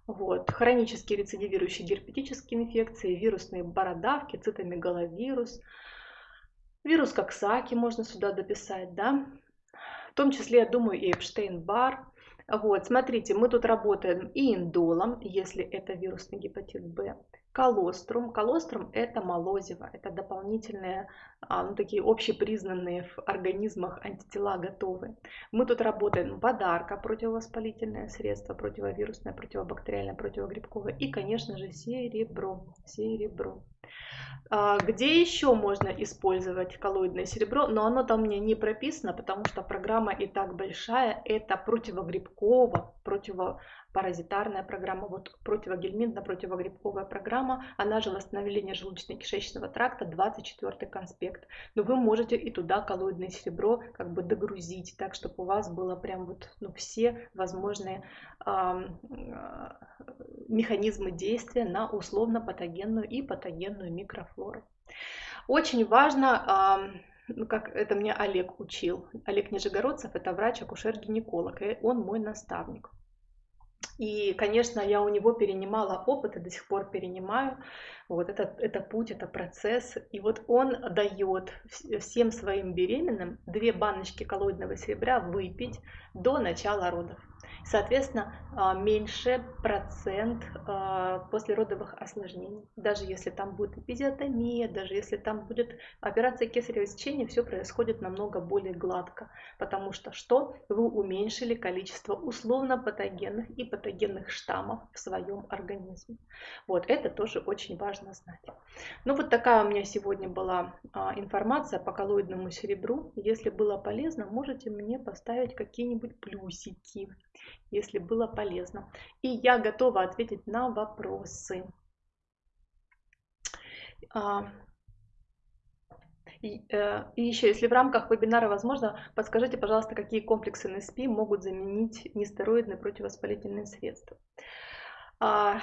Вот. Хронические рецидивирующие герпетические инфекции, вирусные бородавки, цитомегаловирус, вирус Коксаки можно сюда дописать, да? В том числе, я думаю, и Эпштейн-Бар. Вот, смотрите, мы тут работаем и индолом, если это вирусный гепатит Б, колострум. Колострум это молозиво, это дополнительные, а, ну, такие общепризнанные в организмах антитела готовы. Мы тут работаем подарка, противовоспалительное средство, противовирусное, противобактериальное, противогрибковое и, конечно же, серебро. серебро. А, где еще можно использовать коллоидное серебро, но оно там мне не прописано, потому что программа и так большая. Это противогрибково, противо паразитарная программа, вот противогельминтно-противогрибковая программа, она же восстановление желудочно-кишечного тракта, 24 конспект. Но вы можете и туда коллоидное серебро как бы догрузить, так, чтобы у вас было прям вот ну, все возможные э, механизмы действия на условно-патогенную и патогенную микрофлору. Очень важно ну, как это мне Олег учил. Олег Нижегородцев – это врач-акушер-гинеколог, и он мой наставник. И, конечно, я у него перенимала опыт и до сих пор перенимаю. Вот это, это путь, это процесс. И вот он дает всем своим беременным две баночки коллоидного серебра выпить до начала родов. Соответственно, а, меньше процент а, послеродовых осложнений. Даже если там будет эпизиотомия, даже если там будет операция кесарево сечения, все происходит намного более гладко. Потому что что? Вы уменьшили количество условно патогенных и патогенных штаммов в своем организме. Вот это тоже очень важно знать. Ну вот такая у меня сегодня была а, информация по коллоидному серебру. Если было полезно, можете мне поставить какие-нибудь плюсики если было полезно. И я готова ответить на вопросы. А, и, э, и еще, если в рамках вебинара возможно, подскажите, пожалуйста, какие комплексы НСП могут заменить нестероидные противовоспалительные средства. А,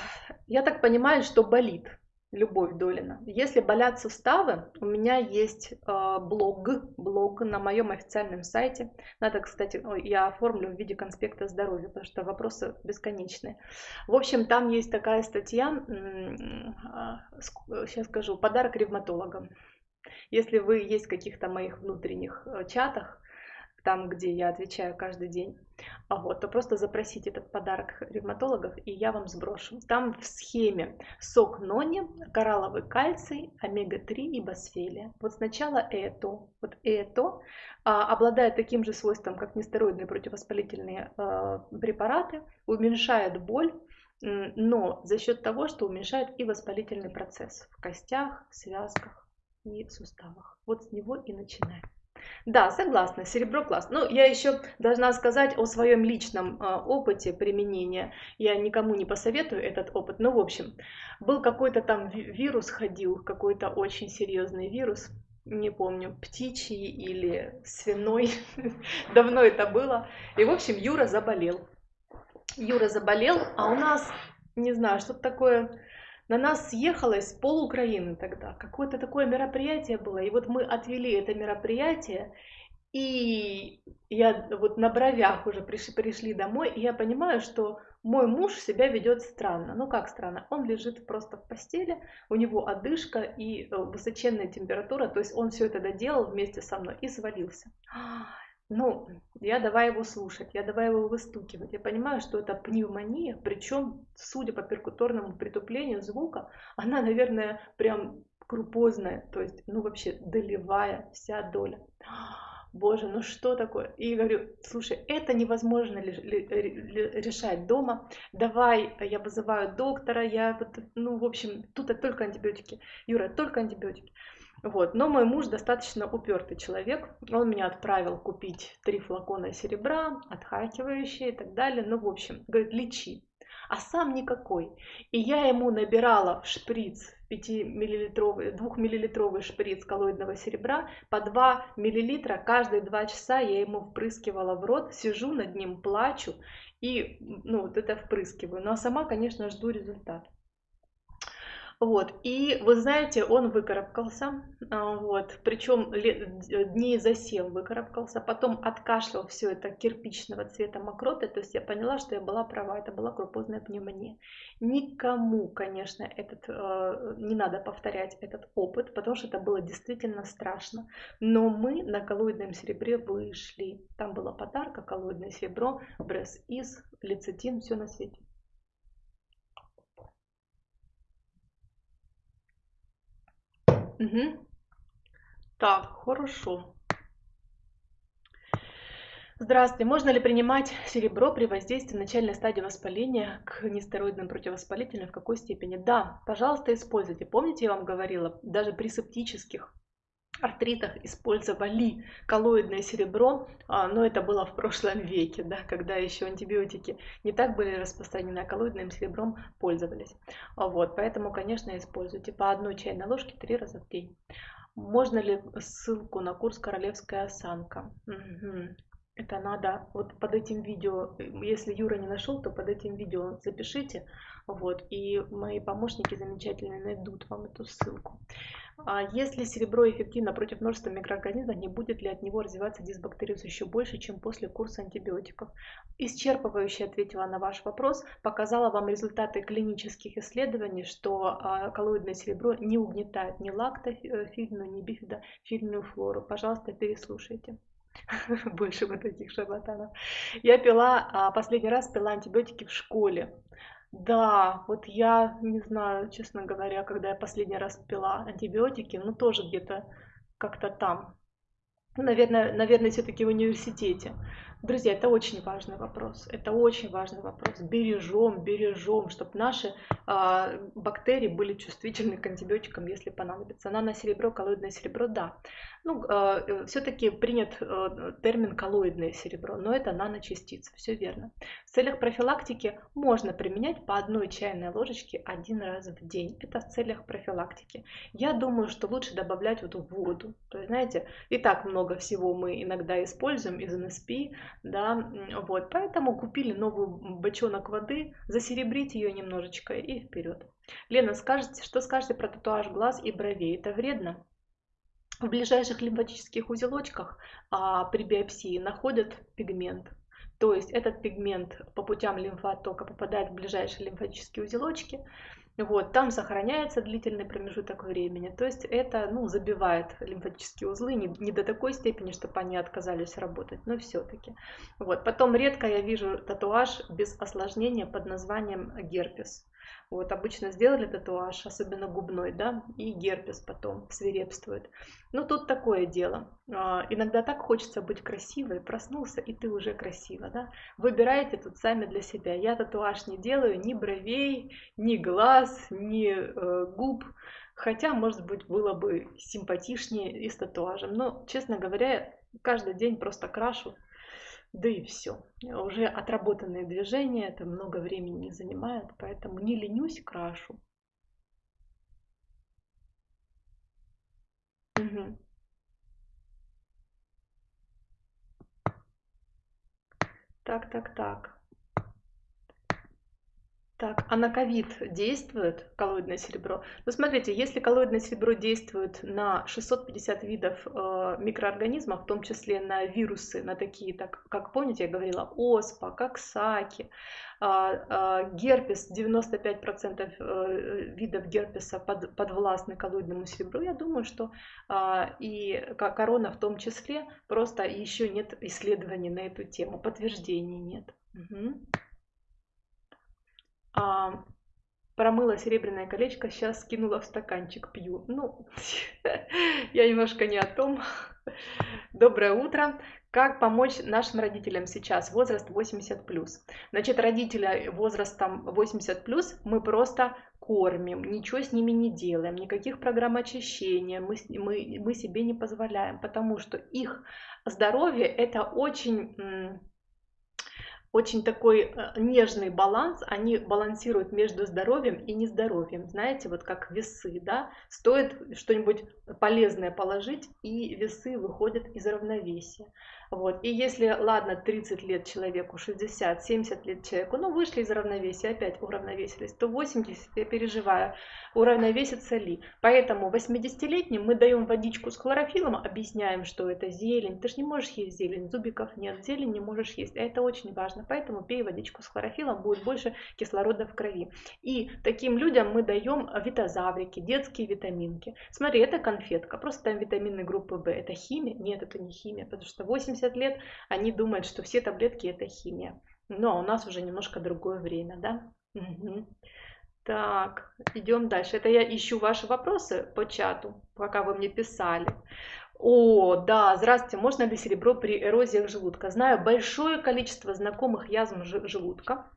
я так понимаю, что болит. Любовь Долина. Если болят суставы, у меня есть э, блог, блог на моем официальном сайте. Надо, кстати, я оформлю в виде конспекта здоровья, потому что вопросы бесконечные. В общем, там есть такая статья, сейчас а, скажу, подарок ревматологам. Если вы есть в каких-то моих внутренних э, чатах, там, где я отвечаю каждый день, а вот, то просто запросите этот подарок ревматологов, и я вам сброшу. Там в схеме сок нони, коралловый кальций, омега-3 и босфелия. Вот сначала это, вот это а, обладает таким же свойством, как нестероидные противовоспалительные а, препараты, уменьшает боль, но за счет того, что уменьшает и воспалительный процесс в костях, связках и суставах. Вот с него и начинаем. Да, согласна, серебро класс. Ну, я еще должна сказать о своем личном э, опыте применения. Я никому не посоветую этот опыт, но в общем, был какой-то там вирус ходил, какой-то очень серьезный вирус, не помню, птичий или свиной, давно это было. И, в общем, Юра заболел. Юра заболел, а у нас, не знаю, что-то такое на нас съехалось пол Украины тогда. Какое-то такое мероприятие было. И вот мы отвели это мероприятие, и я вот на бровях уже пришли, пришли домой, и я понимаю, что мой муж себя ведет странно. Ну как странно? Он лежит просто в постели, у него одышка и э, высоченная температура, то есть он все это доделал вместе со мной и свалился. Ну, я давай его слушать, я давай его выстукивать. Я понимаю, что это пневмония, причем, судя по перкуторному притуплению звука, она, наверное, прям крупозная, то есть, ну, вообще долевая вся доля. Боже, ну что такое? И говорю, слушай, это невозможно решать дома. Давай, я вызываю доктора, я, ну, в общем, тут только антибиотики. Юра, только антибиотики. Вот. Но мой муж достаточно упертый человек. Он меня отправил купить три флакона серебра, отхакивающие и так далее. Ну, в общем, говорит, лечи. А сам никакой. И я ему набирала в шприц 5-миллилитровый, 2-миллилитровый шприц коллоидного серебра по 2 миллилитра каждые 2 часа я ему впрыскивала в рот, сижу над ним, плачу и ну, вот это впрыскиваю. Ну а сама, конечно, жду результат. Вот, и вы знаете, он выкарабкался, а, вот, причем дней за 7 выкарабкался, потом откашлял все это кирпичного цвета мокроты, то есть я поняла, что я была права, это была крупозная пневмония. Никому, конечно, этот, э, не надо повторять этот опыт, потому что это было действительно страшно. Но мы на коллоидном серебре вышли. Там была подарка, коллоидное серебро, бресс-из, лецитин, все на свете. Угу. Так, хорошо. Здравствуйте. Можно ли принимать серебро при воздействии в начальной стадии воспаления к нестероидным противовоспалительным? В какой степени? Да, пожалуйста, используйте. Помните, я вам говорила, даже при септических артритах использовали коллоидное серебро, а, но это было в прошлом веке, да, когда еще антибиотики не так были распространены, а коллоидным серебром пользовались. А вот, поэтому, конечно, используйте по одной чайной ложке три раза в день. Можно ли ссылку на курс «Королевская осанка»? Угу. Это надо, вот под этим видео, если Юра не нашел, то под этим видео запишите, вот, и мои помощники замечательные найдут вам эту ссылку. А если серебро эффективно против множества микроорганизмов, не будет ли от него развиваться дисбактериоз еще больше, чем после курса антибиотиков? Исчерпывающе ответила на ваш вопрос, показала вам результаты клинических исследований, что а, коллоидное серебро не угнетает ни лактофильную, ни бифидофильную флору. Пожалуйста, переслушайте. Больше вот таких шарлатанов. Я пила, а, последний раз пила антибиотики в школе. Да, вот я не знаю, честно говоря, когда я последний раз пила антибиотики, ну тоже где-то как-то там. Наверное, наверное, все-таки в университете. Друзья, это очень важный вопрос. Это очень важный вопрос. Бережем, бережем, чтобы наши э, бактерии были чувствительны к антибиотикам, если понадобится. серебро, коллоидное серебро, да. Ну, э, все-таки принят э, термин коллоидное серебро, но это наночастицы, все верно. В целях профилактики можно применять по одной чайной ложечке один раз в день. Это в целях профилактики. Я думаю, что лучше добавлять вот в воду. То есть, знаете, и так много всего мы иногда используем из НСП, да, вот, поэтому купили новый бочонок воды, засеребрите ее немножечко и вперед. Лена, скажете, что скажете про татуаж глаз и бровей? Это вредно? В ближайших лимфатических узелочках а, при биопсии находят пигмент. То есть этот пигмент по путям лимфотока попадает в ближайшие лимфатические узелочки, Вот, там сохраняется длительный промежуток времени. То есть это ну, забивает лимфатические узлы не, не до такой степени, чтобы они отказались работать, но все-таки. Вот. Потом редко я вижу татуаж без осложнения под названием герпес. Вот, обычно сделали татуаж, особенно губной, да, и герпес потом свирепствует. Ну, тут такое дело. А, иногда так хочется быть красивой, проснулся, и ты уже красива, да. Выбирайте тут сами для себя. Я татуаж не делаю ни бровей, ни глаз, ни э, губ. Хотя, может быть, было бы симпатичнее и с татуажем. Но, честно говоря, каждый день просто крашу да и все. Уже отработанные движения, это много времени не занимает, поэтому не ленюсь, крашу. Угу. Так, так, так. Так, а на ковид действует коллоидное серебро? Ну, смотрите, если коллоидное серебро действует на 650 видов э, микроорганизмов, в том числе на вирусы, на такие, так, как помните, я говорила, оспа, коксаки, э, э, герпес, 95% э, видов герпеса под, подвластны коллоидному серебру, я думаю, что э, и корона в том числе, просто еще нет исследований на эту тему, подтверждений нет. Угу а, промыла серебряное колечко, сейчас скинула в стаканчик, пью. Ну, я немножко не о том. Доброе утро. Как помочь нашим родителям сейчас, возраст 80 плюс? Значит, родителя возрастом 80 плюс мы просто кормим, ничего с ними не делаем, никаких программ очищения мы, мы, мы себе не позволяем, потому что их здоровье это очень очень такой э, нежный баланс, они балансируют между здоровьем и нездоровьем, знаете, вот как весы, да, стоит что-нибудь полезное положить, и весы выходят из равновесия. Вот. И если, ладно, 30 лет человеку, 60, 70 лет человеку, ну, вышли из равновесия, опять уравновесились, то 80, я переживаю, уравновесится ли. Поэтому 80-летним мы даем водичку с хлорофилом, объясняем, что это зелень. Ты же не можешь есть зелень, зубиков нет, зелень не можешь есть. А это очень важно. Поэтому пей водичку с хлорофилом, будет больше кислорода в крови. И таким людям мы даем витазаврики, детские витаминки. Смотри, это конфетка, просто там витамины группы В. Это химия? Нет, это не химия, потому что 80 70 лет, они думают, что все таблетки это химия. Но у нас уже немножко другое время, да? Угу. Так, идем дальше. Это я ищу ваши вопросы по чату, пока вы мне писали. О, да, здравствуйте, можно ли серебро при эрозиях желудка? Знаю большое количество знакомых язв желудка,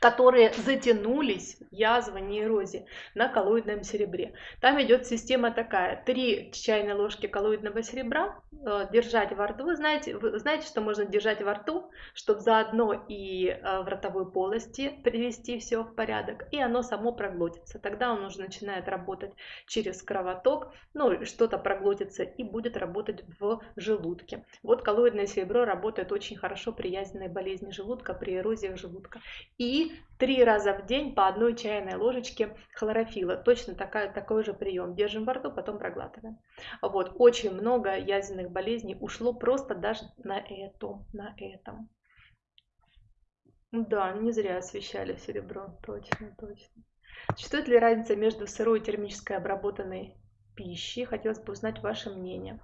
которые затянулись, язва, нейрозе, на коллоидном серебре. Там идет система такая, 3 чайные ложки коллоидного серебра э, держать во рту. Вы знаете, вы знаете, что можно держать во рту, чтобы заодно и э, в ротовой полости привести все в порядок, и оно само проглотится. Тогда он уже начинает работать через кровоток, ну, что-то проглотится и будет работать в желудке. Вот коллоидное серебро работает очень хорошо при язвенной болезни желудка, при эрозиях желудка. И три раза в день по одной чайной ложечке хлорофила. Точно такая, такой же прием. Держим во рту, потом проглатываем. Вот. Очень много язвенных болезней ушло просто даже на этом. На этом. Да, не зря освещали серебро. Точно, точно. Существует ли разница между сырой и термической обработанной пищей? Хотелось бы узнать ваше мнение.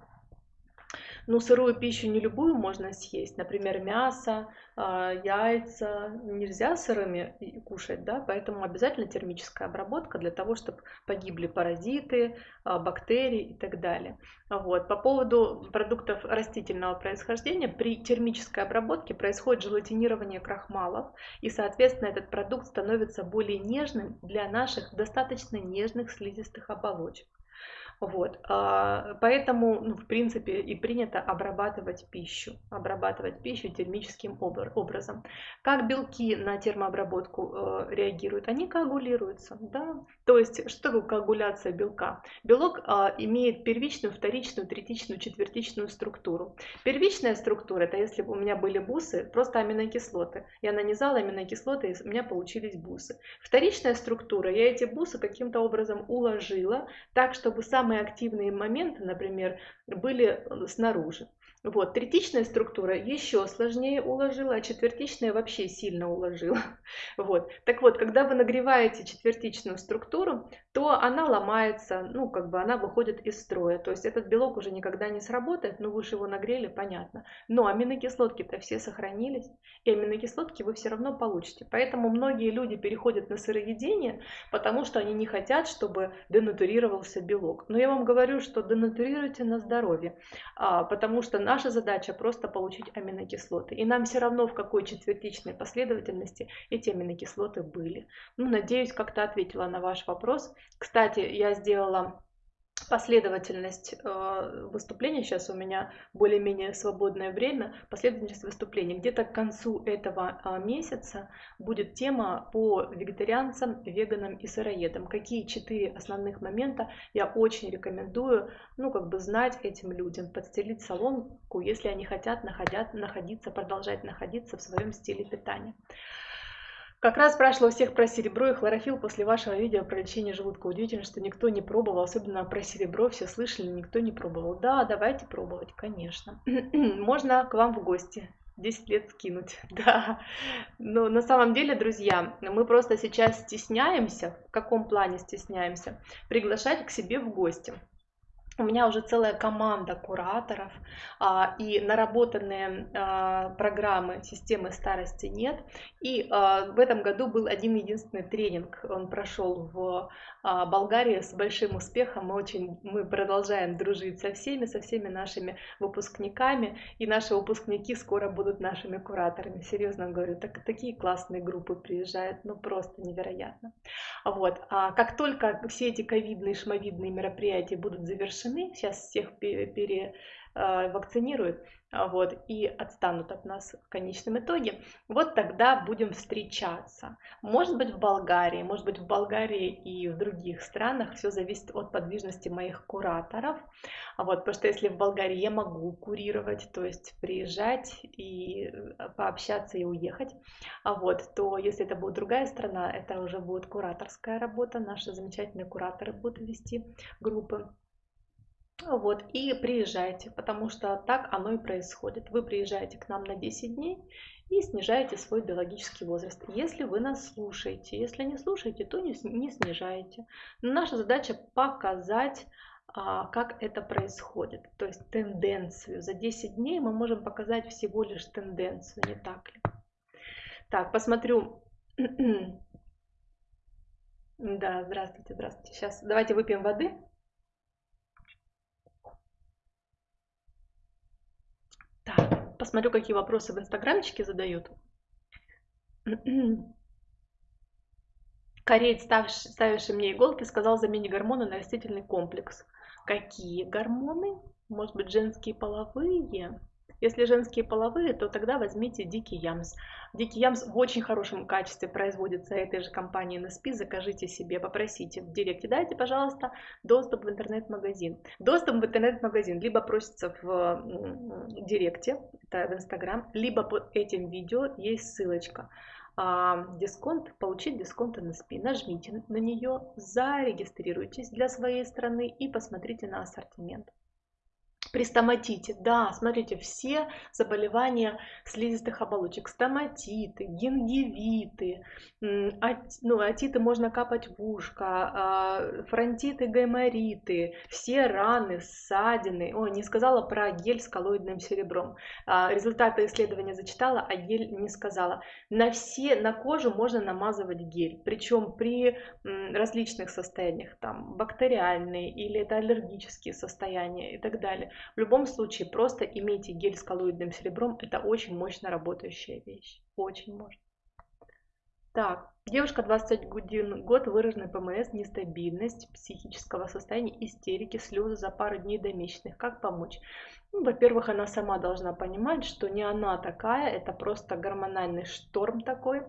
Ну, сырую пищу не любую можно съесть, например, мясо, а, яйца нельзя сырыми кушать, да, поэтому обязательно термическая обработка для того, чтобы погибли паразиты, а, бактерии и так далее. Вот. По поводу продуктов растительного происхождения, при термической обработке происходит желатинирование крахмалов, и, соответственно, этот продукт становится более нежным для наших достаточно нежных слизистых оболочек. Вот. А, поэтому, ну, в принципе, и принято обрабатывать пищу, обрабатывать пищу термическим образом. Как белки на термообработку э, реагируют? Они коагулируются, да. То есть, что такое коагуляция белка? Белок а, имеет первичную, вторичную, третичную, четвертичную структуру. Первичная структура, это если бы у меня были бусы, просто аминокислоты. Я нанизала аминокислоты, и у меня получились бусы. Вторичная структура, я эти бусы каким-то образом уложила так, чтобы сам самые активные моменты, например, были э, снаружи. Вот, третичная структура еще сложнее уложила, а четвертичная вообще сильно уложила. Вот. Так вот, когда вы нагреваете четвертичную структуру, то она ломается, ну, как бы она выходит из строя. То есть этот белок уже никогда не сработает, ну, вы же его нагрели, понятно. Но аминокислотки-то все сохранились, и аминокислотки вы все равно получите. Поэтому многие люди переходят на сыроедение, потому что они не хотят, чтобы денатурировался белок. Но я вам говорю, что денатурируйте на здоровье, а, потому что на Наша задача просто получить аминокислоты. И нам все равно, в какой четвертичной последовательности эти аминокислоты были. Ну, надеюсь, как-то ответила на ваш вопрос. Кстати, я сделала последовательность э, выступления, сейчас у меня более-менее свободное время, последовательность выступлений. Где-то к концу этого э, месяца будет тема по вегетарианцам, веганам и сыроедам. Какие четыре основных момента я очень рекомендую, ну, как бы знать этим людям, подстелить соломку, если они хотят находят, находиться, продолжать находиться в своем стиле питания. Как раз спрашивала всех про серебро и хлорофилл после вашего видео про лечение желудка. Удивительно, что никто не пробовал, особенно про серебро все слышали, никто не пробовал. Да, давайте пробовать, конечно. Можно к вам в гости. 10 лет скинуть, да. Но на самом деле, друзья, мы просто сейчас стесняемся, в каком плане стесняемся, приглашать к себе в гости у меня уже целая команда кураторов а, и наработанные а, программы системы старости нет. И а, в этом году был один единственный тренинг, он прошел в а, Болгарии с большим успехом. Мы очень, мы продолжаем дружить со всеми, со всеми нашими выпускниками, и наши выпускники скоро будут нашими кураторами. Серьезно говорю, так, такие классные группы приезжают, ну просто невероятно. Вот, а как только все эти ковидные, шмовидные мероприятия будут завершены завершены, сейчас всех перевакцинируют, а, вот, и отстанут от нас в конечном итоге, вот тогда будем встречаться. Может быть в Болгарии, может быть в Болгарии и в других странах, все зависит от подвижности моих кураторов, а вот, потому что если в Болгарии я могу курировать, то есть приезжать и э, пообщаться и уехать, а вот, то если это будет другая страна, это уже будет кураторская работа, наши замечательные кураторы будут вести группы. Вот, и приезжайте, потому что так оно и происходит. Вы приезжаете к нам на 10 дней и снижаете свой биологический возраст. Если вы нас слушаете, если не слушаете, то не, не снижаете. Но наша задача показать, а, как это происходит, то есть тенденцию. За 10 дней мы можем показать всего лишь тенденцию, не так ли? Так, посмотрю. Да, здравствуйте, здравствуйте. Сейчас давайте выпьем воды. Посмотрю, какие вопросы в инстаграмчике задают. Кореец, ставивший мне иголки, сказал замени гормоны на растительный комплекс. Какие гормоны? Может быть, женские половые? Если женские половые, то тогда возьмите дикий ямс. Дикий ямс в очень хорошем качестве производится этой же компанией NSP. Закажите себе, попросите в директе. Дайте, пожалуйста, доступ в интернет-магазин. Доступ в интернет-магазин либо просится в директе, это в Инстаграм, либо под этим видео есть ссылочка а, дисконт, получить дисконт NSP. Нажмите на нее, зарегистрируйтесь для своей страны и посмотрите на ассортимент. При стоматите, да, смотрите, все заболевания слизистых оболочек, стоматиты, гингивиты, ну, атиты можно капать в ушко, а, фронтиты, гаймориты, все раны, ссадины. Ой, не сказала про гель с коллоидным серебром. А, результаты исследования зачитала, а гель не сказала. На все, на кожу можно намазывать гель, причем при различных состояниях, там, бактериальные или это аллергические состояния и так далее. В любом случае, просто имейте гель с коллоидным серебром. Это очень мощно работающая вещь. Очень мощно. Так, девушка 21 год, выраженный ПМС, нестабильность психического состояния, истерики, слезы за пару дней до месячных. Как помочь? Ну, во-первых, она сама должна понимать, что не она такая, это просто гормональный шторм такой.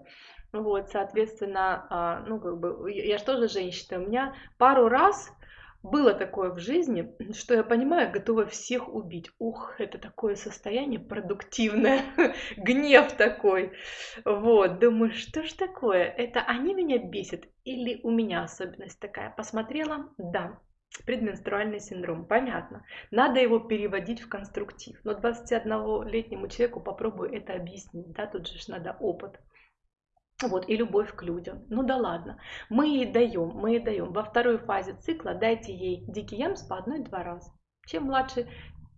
Вот, соответственно, а, ну, как бы, я же тоже женщина, у меня пару раз было такое в жизни, что я понимаю, готова всех убить. Ух, это такое состояние продуктивное, гнев такой. Вот, думаю, что ж такое? Это они меня бесят или у меня особенность такая? Посмотрела, да, Предменструальный синдром, понятно. Надо его переводить в конструктив. Но 21-летнему человеку попробую это объяснить. Да? Тут же надо опыт. Вот, и любовь к людям. Ну да ладно. Мы ей даем, мы ей даем. Во второй фазе цикла дайте ей дикий ямс по одной-два раза. Чем младше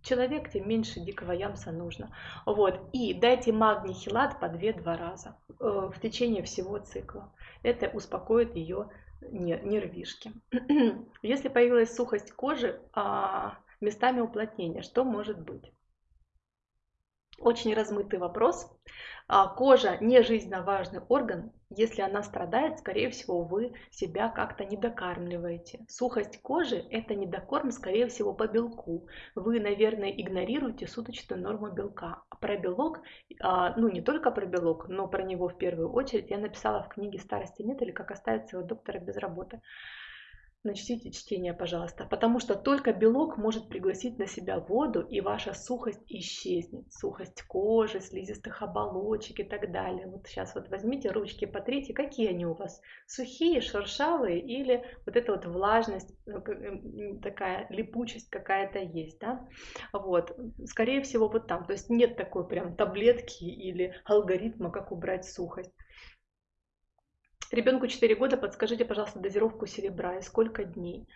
человек, тем меньше дикого ямса нужно. Вот. И дайте магний хилат по 2-2 раза э, в течение всего цикла. Это успокоит ее нервишки. Если появилась сухость кожи, а, местами уплотнения, что может быть? Очень размытый вопрос. А, кожа не жизненно важный орган. Если она страдает, скорее всего, вы себя как-то недокармливаете. Сухость кожи – это недокорм, скорее всего, по белку. Вы, наверное, игнорируете суточную норму белка. Про белок, а, ну не только про белок, но про него в первую очередь я написала в книге «Старости нет» или «Как оставить своего доктора без работы». Начните чтение, пожалуйста, потому что только белок может пригласить на себя воду, и ваша сухость исчезнет. Сухость кожи, слизистых оболочек и так далее. Вот сейчас вот возьмите ручки, потрите, какие они у вас? Сухие, шершавые или вот эта вот влажность, ну, такая липучесть какая-то есть, да? Вот, скорее всего вот там. То есть нет такой прям таблетки или алгоритма, как убрать сухость. Ребенку 4 года, подскажите, пожалуйста, дозировку серебра и сколько дней.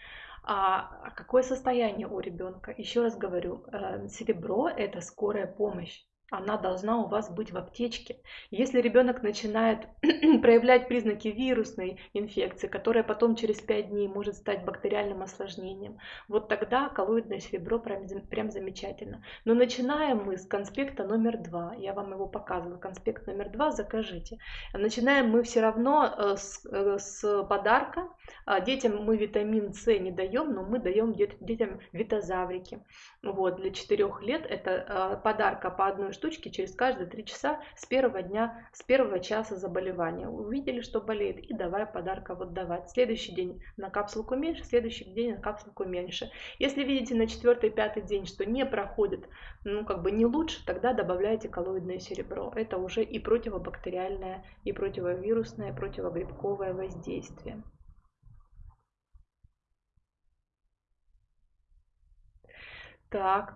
А, какое состояние у ребенка? Еще раз говорю, э, серебро это скорая помощь она должна у вас быть в аптечке. Если ребенок начинает проявлять признаки вирусной инфекции, которая потом через 5 дней может стать бактериальным осложнением, вот тогда коллоидное серебро прям, прям замечательно. Но начинаем мы с конспекта номер 2. Я вам его показываю. Конспект номер 2 закажите. Начинаем мы все равно э, с, э, с подарка. А, детям мы витамин С не даем, но мы даем детям витазаврики. Вот, для 4 лет это э, подарка по одной штучки через каждые три часа с первого дня, с первого часа заболевания. Увидели, что болеет, и давай подарка вот давать. Следующий день на капсулку меньше, следующий день на капсулку меньше. Если видите на четвертый, пятый день, что не проходит, ну как бы не лучше, тогда добавляйте коллоидное серебро. Это уже и противобактериальное, и противовирусное, и противогрибковое воздействие. Так,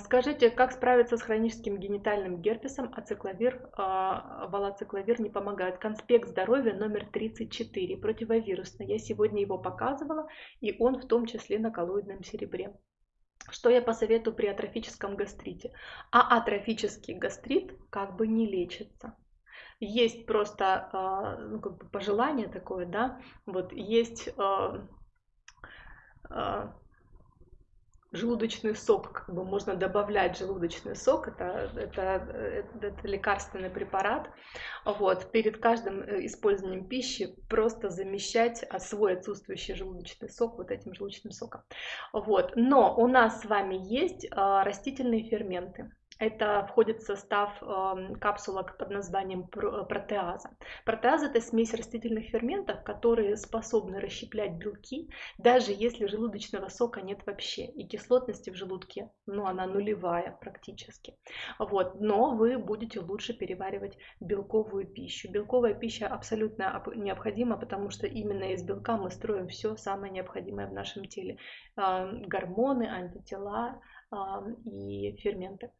скажите, как справиться с хроническим генитальным герпесом, а цикловир, а, валоцикловир не помогает? Конспект здоровья номер 34, противовирусный. Я сегодня его показывала, и он в том числе на коллоидном серебре. Что я посоветую при атрофическом гастрите? А атрофический гастрит как бы не лечится. Есть просто а, ну, как бы пожелание такое, да, вот есть а, желудочный сок, как бы можно добавлять желудочный сок, это, это, это, лекарственный препарат. Вот, перед каждым э, использованием пищи просто замещать а, свой отсутствующий желудочный сок вот этим желудочным соком. Вот. Но у нас с вами есть а, растительные ферменты. Это входит в состав э, капсулок под названием протеаза. Протеаза – это смесь растительных ферментов, которые способны расщеплять белки, даже если желудочного сока нет вообще. И кислотности в желудке, ну, она нулевая практически. Вот. Но вы будете лучше переваривать белковую пищу. Белковая пища абсолютно необходима, потому что именно из белка мы строим все самое необходимое в нашем теле. Э, гормоны, антитела, и ферменты.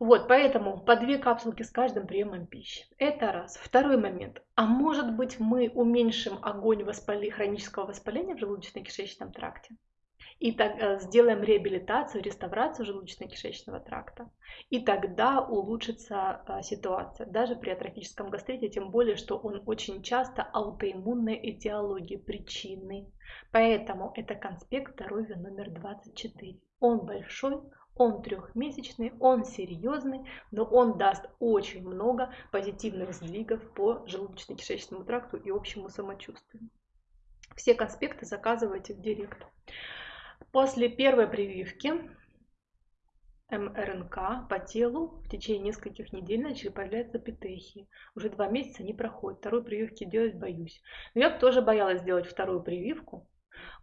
Вот, поэтому по две капсулки с каждым приемом пищи. Это раз. Второй момент. А может быть мы уменьшим огонь воспали, хронического воспаления в желудочно-кишечном тракте? И так, э, сделаем реабилитацию, реставрацию желудочно-кишечного тракта. И тогда улучшится э, ситуация, даже при атрофическом гастрите, тем более, что он очень часто аутоиммунной этиологии, причины. Поэтому это конспект здоровья номер 24. Он большой, он трехмесячный, он серьезный, но он даст очень много позитивных сдвигов по желудочно-кишечному тракту и общему самочувствию. Все конспекты заказывайте в директ. После первой прививки МРНК по телу в течение нескольких недель начали появляться петехи. Уже два месяца не проходит. Второй прививки делать боюсь. Но я тоже боялась сделать вторую прививку,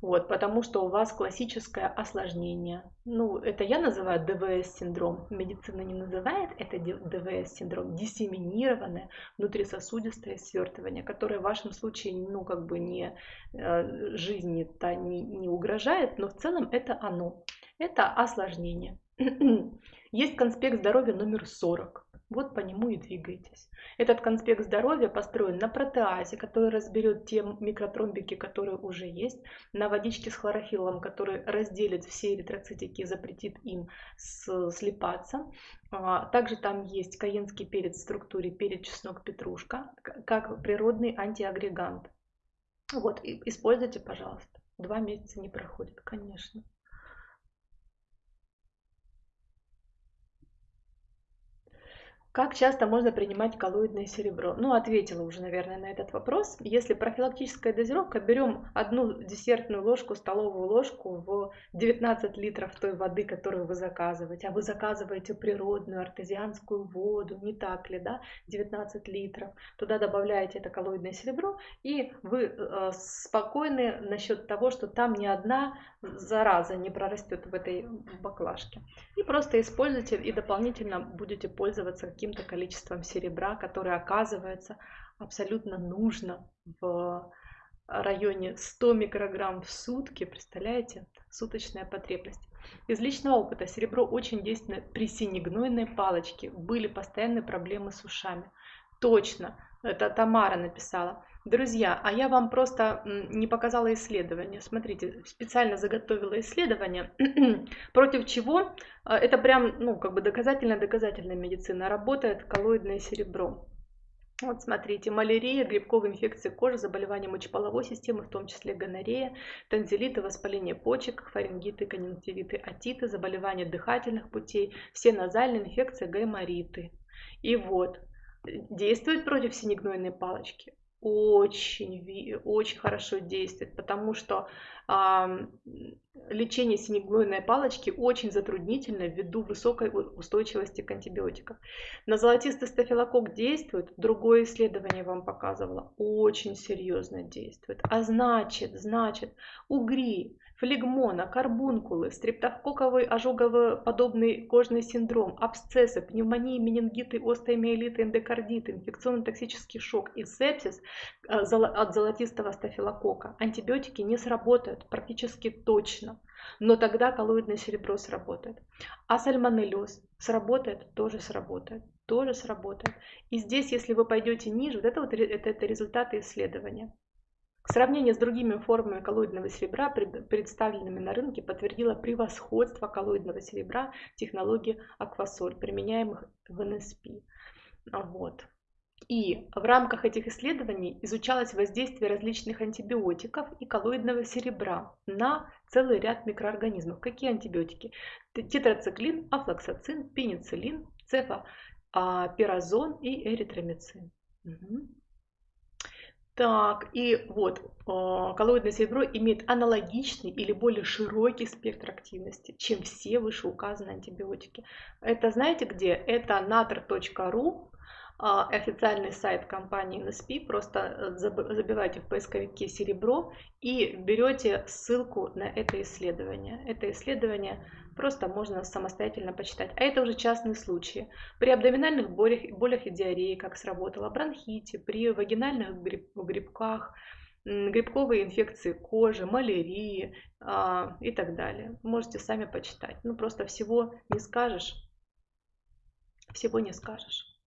Вот, потому что у вас классическое осложнение. Ну, это я называю ДВС-синдром. Медицина не называет это ДВС-синдром. Диссеминированное внутрисосудистое свертывание, которое в вашем случае, ну, как бы не э, жизни-то не, не угрожает, но в целом это оно. Это осложнение. Есть конспект здоровья номер 40. Вот по нему и двигайтесь. Этот конспект здоровья построен на протеазе, который разберет те микротромбики, которые уже есть, на водичке с хлорофиллом, который разделит все эритроцитики и запретит им слипаться. А, также там есть каенский перец в структуре перец, чеснок, петрушка, как природный антиагрегант. Вот, используйте, пожалуйста. Два месяца не проходит, конечно. Как часто можно принимать коллоидное серебро? Ну, ответила уже, наверное, на этот вопрос. Если профилактическая дозировка, берем одну десертную ложку, столовую ложку в 19 литров той воды, которую вы заказываете, а вы заказываете природную артезианскую воду, не так ли, да, 19 литров, туда добавляете это коллоидное серебро, и вы э, спокойны насчет того, что там ни одна зараза не прорастет в этой баклажке. И просто используйте и дополнительно будете пользоваться каким-то количеством серебра, которое оказывается абсолютно нужно в районе 100 микрограмм в сутки, представляете, суточная потребность. Из личного опыта серебро очень действенно при синегнойной палочке. Были постоянные проблемы с ушами. Точно, это Тамара написала. Друзья, а я вам просто не показала исследование. Смотрите, специально заготовила исследование, против чего а, это прям, ну, как бы доказательно-доказательная медицина. Работает коллоидное серебро. Вот смотрите, малярия, грибковые инфекции кожи, заболевания мочеполовой системы, в том числе гонорея, танзелиты, воспаление почек, фарингиты, конъюнктивиты, отиты, заболевания дыхательных путей, все назальные инфекции, гаймориты. И вот, действует против синегнойной палочки очень, очень хорошо действует, потому что э, лечение синегнойной палочки очень затруднительно ввиду высокой устойчивости к антибиотикам. На золотистый стафилококк действует, другое исследование вам показывало, очень серьезно действует. А значит, значит, угри, флегмона, карбункулы, стрептококковый ожогово-подобный кожный синдром, абсцессы, пневмонии, менингиты, остеомиелиты, эндокардиты, инфекционно-токсический шок и сепсис э, от золотистого стафилококка. Антибиотики не сработают практически точно, но тогда коллоидное серебро сработает. А сальмонеллез сработает, тоже сработает тоже сработает. И здесь, если вы пойдете ниже, вот это вот это, это результаты исследования. Сравнение с другими формами коллоидного серебра, представленными на рынке, подтвердило превосходство коллоидного серебра технологии аквасоль, применяемых в НСП. Вот. И в рамках этих исследований изучалось воздействие различных антибиотиков и коллоидного серебра на целый ряд микроорганизмов. Какие антибиотики? Тетрациклин, афлоксацин, пенициллин, цефапиразон и эритромицин. Угу. Так, и вот, а, коллоидное серебро имеет аналогичный или более широкий спектр активности, чем все вышеуказанные антибиотики. Это знаете где? Это natr.ru, а, официальный сайт компании NSP, просто э, забивайте в поисковике серебро и берете ссылку на это исследование. Это исследование Просто можно самостоятельно почитать. А это уже частные случаи. При абдоминальных болях, болях и диарее, как сработало, бронхите, при вагинальных гриб, грибках, грибковые инфекции кожи, малярии а, и так далее. Можете сами почитать. Ну, просто всего не скажешь. Всего не скажешь.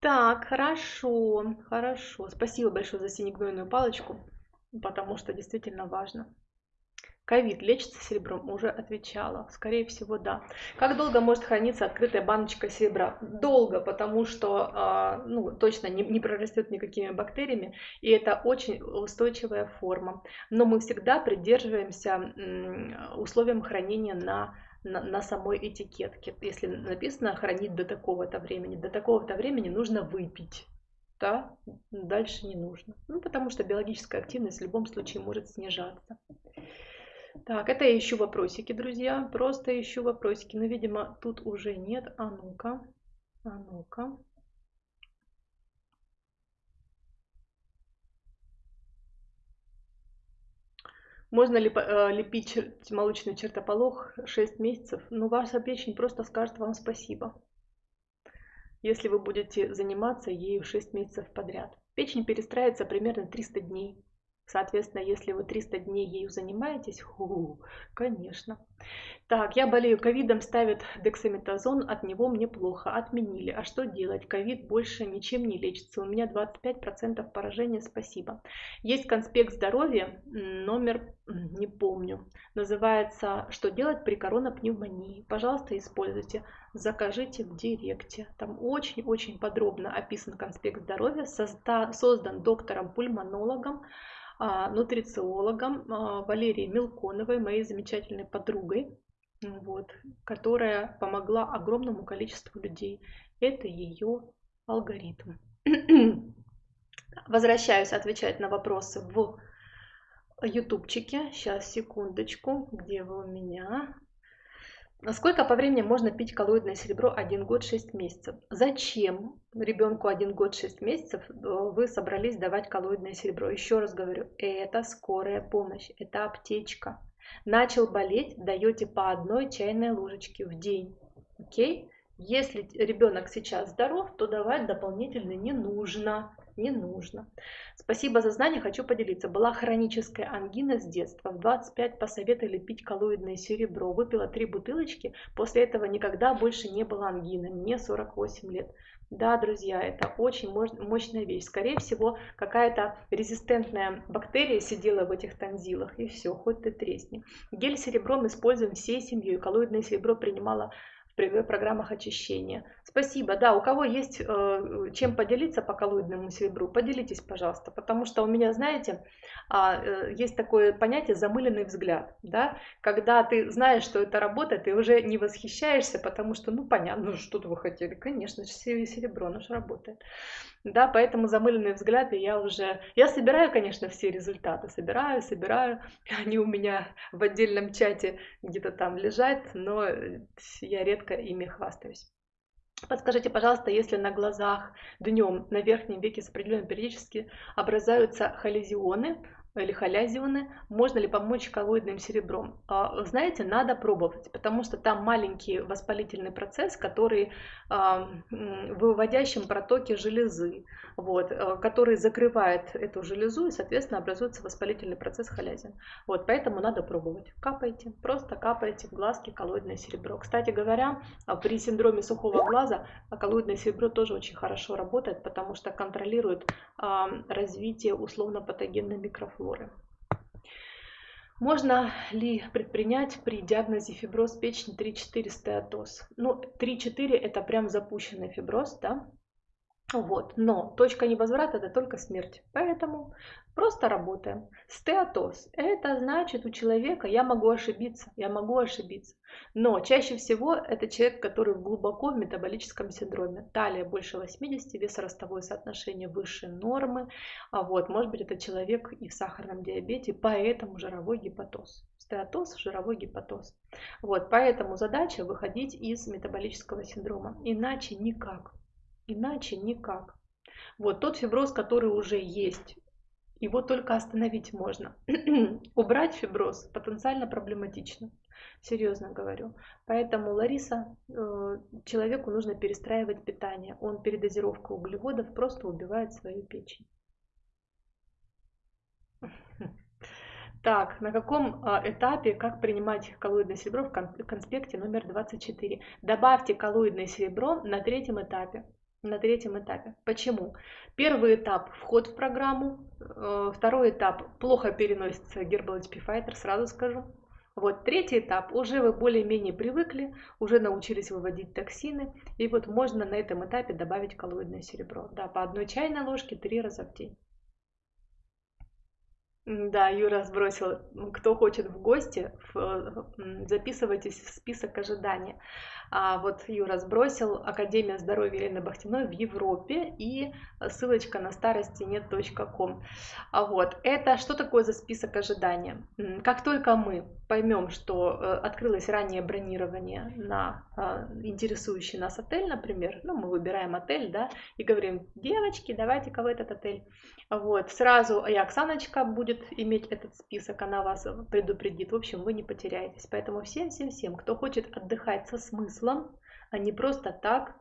Так, хорошо, хорошо. Спасибо большое за синегнойную палочку, потому что действительно важно. Ковид лечится серебром? Уже отвечала. Скорее всего, да. Как долго может храниться открытая баночка серебра? Долго, потому что а, ну, точно не, не прорастет никакими бактериями, и это очень устойчивая форма. Но мы всегда придерживаемся условиям хранения на на, самой этикетке. Если написано хранить до такого-то времени, до такого-то времени нужно выпить. Да, дальше не нужно. Ну, потому что биологическая активность в любом случае может снижаться. Так, это я ищу вопросики, друзья. Просто ищу вопросики. Но, видимо, тут уже нет. А ну-ка. А ну-ка. Можно ли э, лепить молочный чертополох 6 месяцев? Ну, ваша печень просто скажет вам спасибо, если вы будете заниматься ею 6 месяцев подряд. Печень перестраивается примерно 300 дней. Соответственно, если вы 300 дней ею занимаетесь, ху, конечно. Так, я болею ковидом, ставят дексаметазон, от него мне плохо, отменили. А что делать? Ковид больше ничем не лечится, у меня 25% поражения, спасибо. Есть конспект здоровья, номер не помню, называется «Что делать при коронапневмонии?». Пожалуйста, используйте, закажите в директе. Там очень-очень подробно описан конспект здоровья, создан доктором-пульмонологом, нутрициологом а, Валерией Мелконовой, моей замечательной подругой, вот, которая помогла огромному количеству людей. Это ее алгоритм. Возвращаюсь отвечать на вопросы в ютубчике. Сейчас, секундочку. Где вы у меня? Сколько по времени можно пить коллоидное серебро 1 год 6 месяцев? Зачем ребенку 1 год 6 месяцев э, вы собрались давать коллоидное серебро? Еще раз говорю, это скорая помощь, это аптечка. Начал болеть, даете по одной чайной ложечке в день. Окей? Если ребенок сейчас здоров, то давать дополнительно не нужно не нужно. Спасибо за знание, хочу поделиться. Была хроническая ангина с детства. В 25 посоветовали пить коллоидное серебро. Выпила три бутылочки. После этого никогда больше не было ангины. Мне 48 лет. Да, друзья, это очень мощная вещь. Скорее всего, какая-то резистентная бактерия сидела в этих танзилах, и все, хоть ты тресни. Гель серебром используем всей семьей. Коллоидное серебро принимала в программах очищения. Спасибо. Да, у кого есть э, чем поделиться по коллоидному серебру, поделитесь, пожалуйста. Потому что у меня, знаете, а, э, есть такое понятие замыленный взгляд. Да? Когда ты знаешь, что это работает, ты уже не восхищаешься, потому что, ну, понятно, ну, что вы хотели. Конечно, серебро, оно же работает. Да, поэтому замыленные взгляды я уже... Я собираю, конечно, все результаты. Собираю, собираю. Они у меня в отдельном чате где-то там лежат, но я редко ими хвастаюсь. Подскажите, пожалуйста, если на глазах днем на верхнем веке с определенной периодически образуются холезионы, или халязионы, можно ли помочь коллоидным серебром? А, знаете, надо пробовать, потому что там маленький воспалительный процесс, который а, в выводящем протоке железы, вот, а, который закрывает эту железу и, соответственно, образуется воспалительный процесс халязин. Вот, поэтому надо пробовать. Капайте, просто капайте в глазки коллоидное серебро. Кстати говоря, при синдроме сухого глаза коллоидное серебро тоже очень хорошо работает, потому что контролирует развитие условно-патогенной микрофлоры флоры. Можно ли предпринять при диагнозе фиброз печени 3-4 стеатоз? Ну, 3-4 это прям запущенный фиброз, да? Вот. Но точка невозврата это только смерть. Поэтому просто работаем. Стеатоз. Это значит у человека, я могу ошибиться, я могу ошибиться. Но чаще всего это человек, который глубоко в метаболическом синдроме. Талия больше 80, весоростовое соотношение выше нормы. А вот, может быть, это человек и в сахарном диабете, поэтому жировой гепатоз. Стеатоз, жировой гепатоз. Вот, поэтому задача выходить из метаболического синдрома. Иначе никак. Иначе никак. Вот тот фиброз, который уже есть, его только остановить можно. Убрать фиброз потенциально проблематично. Серьезно говорю. Поэтому, Лариса, э, человеку нужно перестраивать питание. Он передозировка углеводов просто убивает свою печень. Так, на каком а, этапе, как принимать коллоидное серебро в конспекте номер 24? Добавьте коллоидное серебро на третьем этапе на третьем этапе. Почему? Первый этап – вход в программу. Э, второй этап – плохо переносится Herbal HP Fighter, сразу скажу. Вот третий этап, уже вы более-менее привыкли, уже научились выводить токсины, и вот можно на этом этапе добавить коллоидное серебро. Да, по одной чайной ложке три раза в день. Да, Юра сбросил. Кто хочет в гости, записывайтесь в список ожидания. А вот Юра сбросил Академия здоровья Елены Бахтиной в Европе и ссылочка на старости нет.ком. А вот это что такое за список ожидания? Как только мы поймем, что э, открылось раннее бронирование на э, интересующий нас отель, например, ну, мы выбираем отель, да, и говорим, девочки, давайте-ка в этот отель. Вот, сразу и Оксаночка будет иметь этот список, она вас предупредит. В общем, вы не потеряетесь. Поэтому всем-всем-всем, кто хочет отдыхать со смыслом, а не просто так,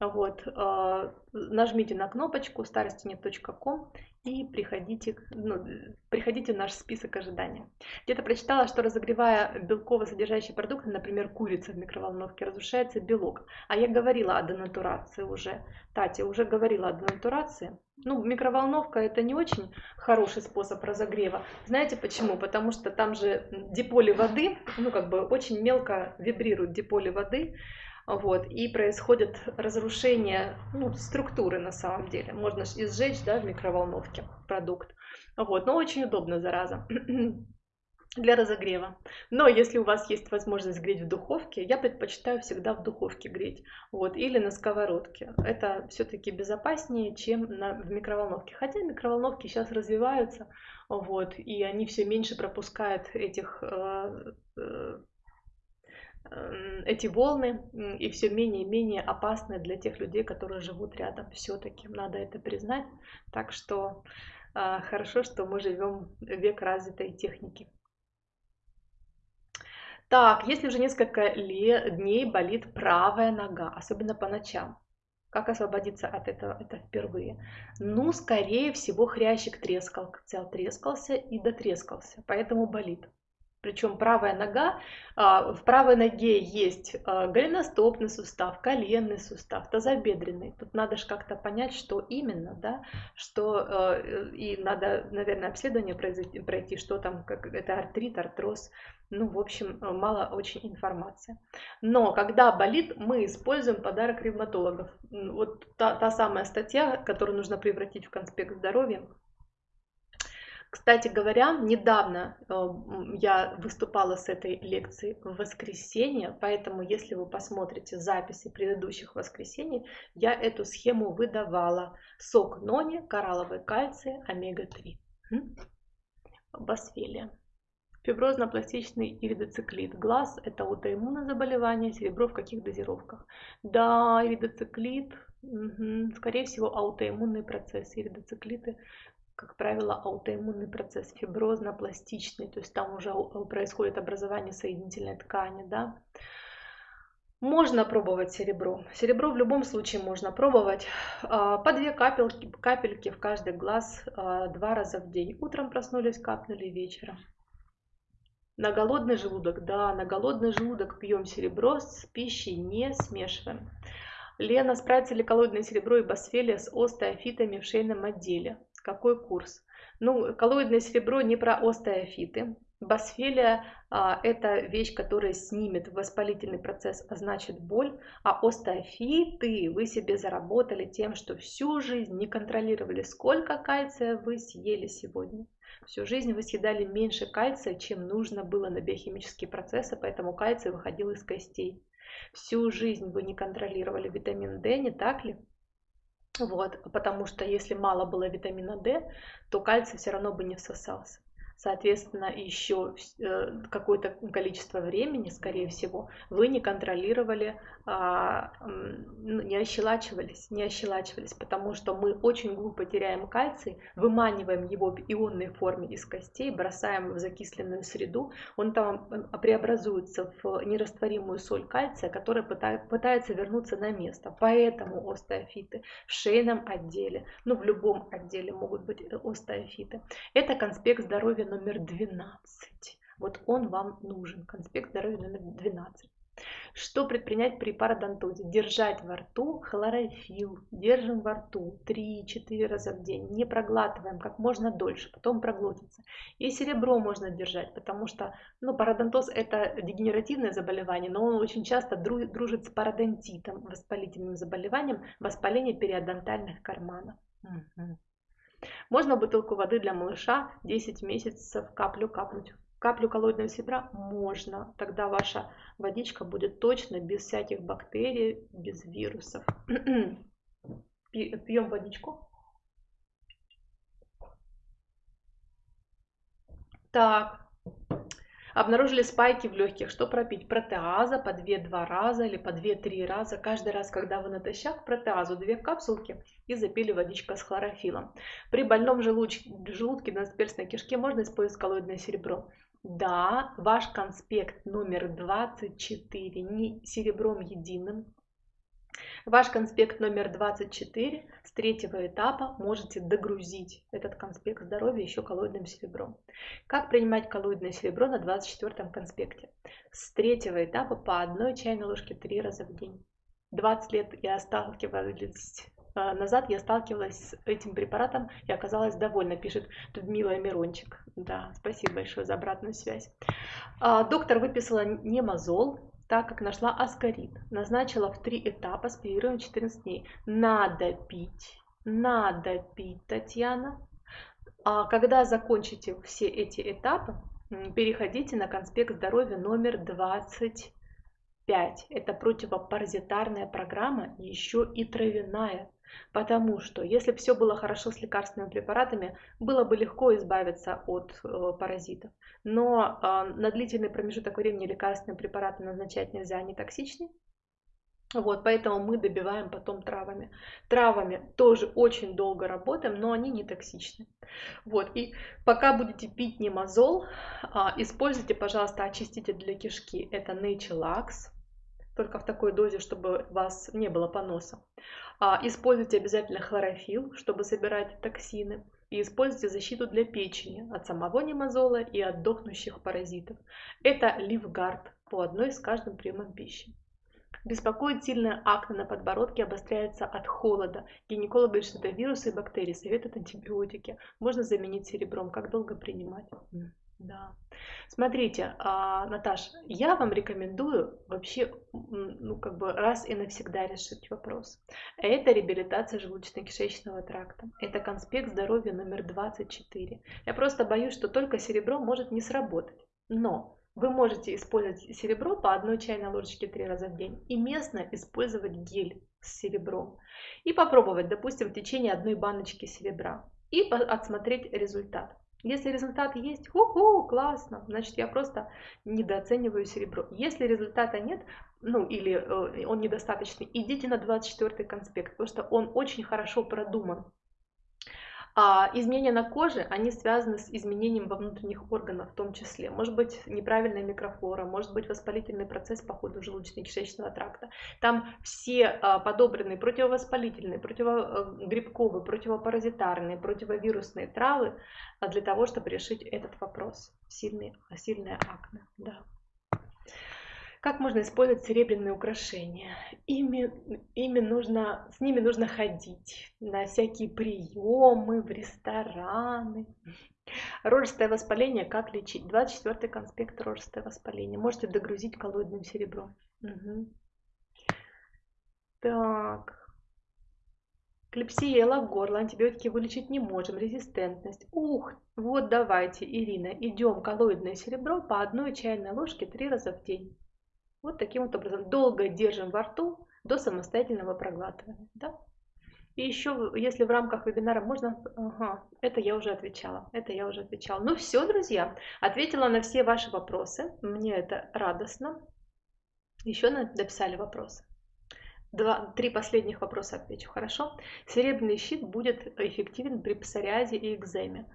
вот, э, нажмите на кнопочку starostиnet.com и приходите, ну, приходите в наш список ожидания. Где-то прочитала, что разогревая белково-содержащие продукты, например, курица в микроволновке, разрушается белок. А я говорила о денатурации уже. Татья уже говорила о денатурации. Ну, микроволновка это не очень хороший способ разогрева. Знаете почему? Потому что там же диполи воды, ну, как бы очень мелко вибрируют диполи воды, вот, и происходит разрушение ну, структуры на самом деле. Можно изжечь да, в микроволновке продукт. Вот, но очень удобно, зараза для разогрева. Но если у вас есть возможность греть в духовке, я предпочитаю всегда в духовке греть. Вот, или на сковородке. Это все-таки безопаснее, чем на, в микроволновке. Хотя микроволновки сейчас развиваются, вот, и они все меньше пропускают этих э, э, эти волны и все менее и менее опасны для тех людей, которые живут рядом. Все-таки надо это признать. Так что а, хорошо, что мы живем век развитой техники. Так, если уже несколько дней болит правая нога, особенно по ночам, как освободиться от этого? Это впервые. Ну, скорее всего, хрящик трескал, трескался и дотрескался, поэтому болит. Причем правая нога, а, в правой ноге есть а, голеностопный сустав, коленный сустав, тазобедренный. Тут надо же как-то понять, что именно, да, что а, и надо, наверное, обследование пройти, что там, как это артрит, артроз. Ну, в общем, мало очень информации. Но когда болит, мы используем подарок ревматологов. Вот та, та самая статья, которую нужно превратить в конспект здоровья, кстати говоря, недавно э, я выступала с этой лекцией в воскресенье, поэтому если вы посмотрите записи предыдущих воскресений, я эту схему выдавала. Сок нони, коралловый кальций, омега-3. Басфелия. Фиброзно-пластичный иридоциклит. Глаз – это аутоиммунное заболевание, серебро в каких дозировках? Да, иридоциклит, угу. скорее всего, аутоиммунные процессы, иридоциклиты как правило, аутоиммунный процесс, фиброзно-пластичный, то есть там уже происходит образование соединительной ткани, да. Можно пробовать серебро. Серебро в любом случае можно пробовать. А, по две капельки, капельки в каждый глаз а, два раза в день. Утром проснулись, капнули вечером. На голодный желудок, да, на голодный желудок пьем серебро, с пищей не смешиваем. Лена, справится ли коллоидное серебро и басфелия с остеофитами в шейном отделе? Какой курс? Ну, коллоидное серебро не про остеофиты. Басфелия а, – это вещь, которая снимет воспалительный процесс, а значит боль. А остеофиты вы себе заработали тем, что всю жизнь не контролировали, сколько кальция вы съели сегодня. Всю жизнь вы съедали меньше кальция, чем нужно было на биохимические процессы, поэтому кальций выходил из костей. Всю жизнь вы не контролировали витамин D, не так ли? Вот, потому что если мало было витамина D, то кальций все равно бы не всосался соответственно, еще э, какое-то количество времени, скорее всего, вы не контролировали, а, не ощелачивались, не ощелачивались, потому что мы очень глупо теряем кальций, выманиваем его в ионной форме из костей, бросаем в закисленную среду, он там э, преобразуется в нерастворимую соль кальция, которая пытается вернуться на место. Поэтому остеофиты в шейном отделе, ну в любом отделе могут быть э, остеофиты. Это конспект здоровья номер 12. Вот он вам нужен, конспект здоровья номер 12. Что предпринять при пародонтозе? Держать во рту хлорофилл. Держим во рту 3-4 раза в день. Не проглатываем как можно дольше, потом проглотится. И серебро можно держать, потому что ну, пародонтоз это дегенеративное заболевание, но он очень часто дружит с пародонтитом, воспалительным заболеванием, воспаление периодонтальных карманов. Угу. Можно бутылку воды для малыша 10 месяцев каплю капнуть. Каплю коллоидного серебра можно. Тогда ваша водичка будет точно без всяких бактерий, без вирусов. Пьем водичку. Так. Обнаружили спайки в легких. Что пропить? Протеаза по 2-2 раза или по 2-3 раза. Каждый раз, когда вы натощак, протеазу 2 капсулки и запили водичка с хлорофилом. При больном желудке, желудке на перстной кишке можно использовать коллоидное серебро. Да, ваш конспект номер 24 не серебром единым, Ваш конспект номер 24 с третьего этапа можете догрузить этот конспект здоровья еще коллоидным серебром. Как принимать коллоидное серебро на 24 конспекте? С третьего этапа по одной чайной ложке три раза в день. 20 лет я сталкивалась а, назад я сталкивалась с этим препаратом и оказалась довольна, пишет Людмила Мирончик. Да, спасибо большое за обратную связь. А, доктор выписала немазол, так как нашла аскорид. Назначила в три этапа с перерывом 14 дней. Надо пить, надо пить, Татьяна. А когда закончите все эти этапы, переходите на конспект здоровья номер 25. Это противопаразитарная программа, еще и травяная. Потому что если все было хорошо с лекарственными препаратами, было бы легко избавиться от э, паразитов. Но э, на длительный промежуток времени лекарственные препараты назначать нельзя, они токсичны. Вот, поэтому мы добиваем потом травами. Травами тоже очень долго работаем, но они не токсичны. Вот, и пока будете пить немазол, э, используйте, пожалуйста, очиститель для кишки. Это Naturex, только в такой дозе, чтобы у вас не было поноса. А, используйте обязательно хлорофилл, чтобы собирать токсины. И используйте защиту для печени от самого немазола и от дохнущих паразитов. Это ливгард по одной с каждым приемом пищи. Беспокоит сильная акне на подбородке, обостряется от холода. Гинеколог говорит, что это вирусы и бактерии, советуют антибиотики. Можно заменить серебром. Как долго принимать? Да. Смотрите, а, Наташ, я вам рекомендую вообще, ну, как бы раз и навсегда решить вопрос. Это реабилитация желудочно-кишечного тракта. Это конспект здоровья номер 24. Я просто боюсь, что только серебро может не сработать. Но вы можете использовать серебро по одной чайной ложечке три раза в день и местно использовать гель с серебром. И попробовать, допустим, в течение одной баночки серебра и отсмотреть результат. Если результат есть, ху-ху, классно, значит я просто недооцениваю серебро. Если результата нет, ну или э, он недостаточный, идите на 24 конспект, потому что он очень хорошо продуман. А изменения на коже, они связаны с изменением во внутренних органах в том числе. Может быть неправильная микрофлора, может быть воспалительный процесс по ходу желудочно-кишечного тракта. Там все а, подобранные противовоспалительные, противогрибковые, противопаразитарные, противовирусные травы а, для того, чтобы решить этот вопрос. Сильный, сильная акне. Да. Как можно использовать серебряные украшения? Ими, ими нужно, с ними нужно ходить на всякие приемы, в рестораны. Рожистое воспаление, как лечить? 24 конспект рожистое воспаление. Можете догрузить коллоидным серебром. Угу. Так. Клепсия, лак горла, антибиотики вылечить не можем, резистентность. Ух, вот давайте, Ирина, идем коллоидное серебро по одной чайной ложке три раза в день. Вот таким вот образом. Долго держим во рту до самостоятельного проглатывания. Да? И еще, если в рамках вебинара можно... Ага, это я уже отвечала. Это я уже отвечала. Ну все, друзья, ответила на все ваши вопросы. Мне это радостно. Еще написали вопросы. Два, три последних вопроса отвечу, хорошо? Серебряный щит будет эффективен при псориазе и экземе.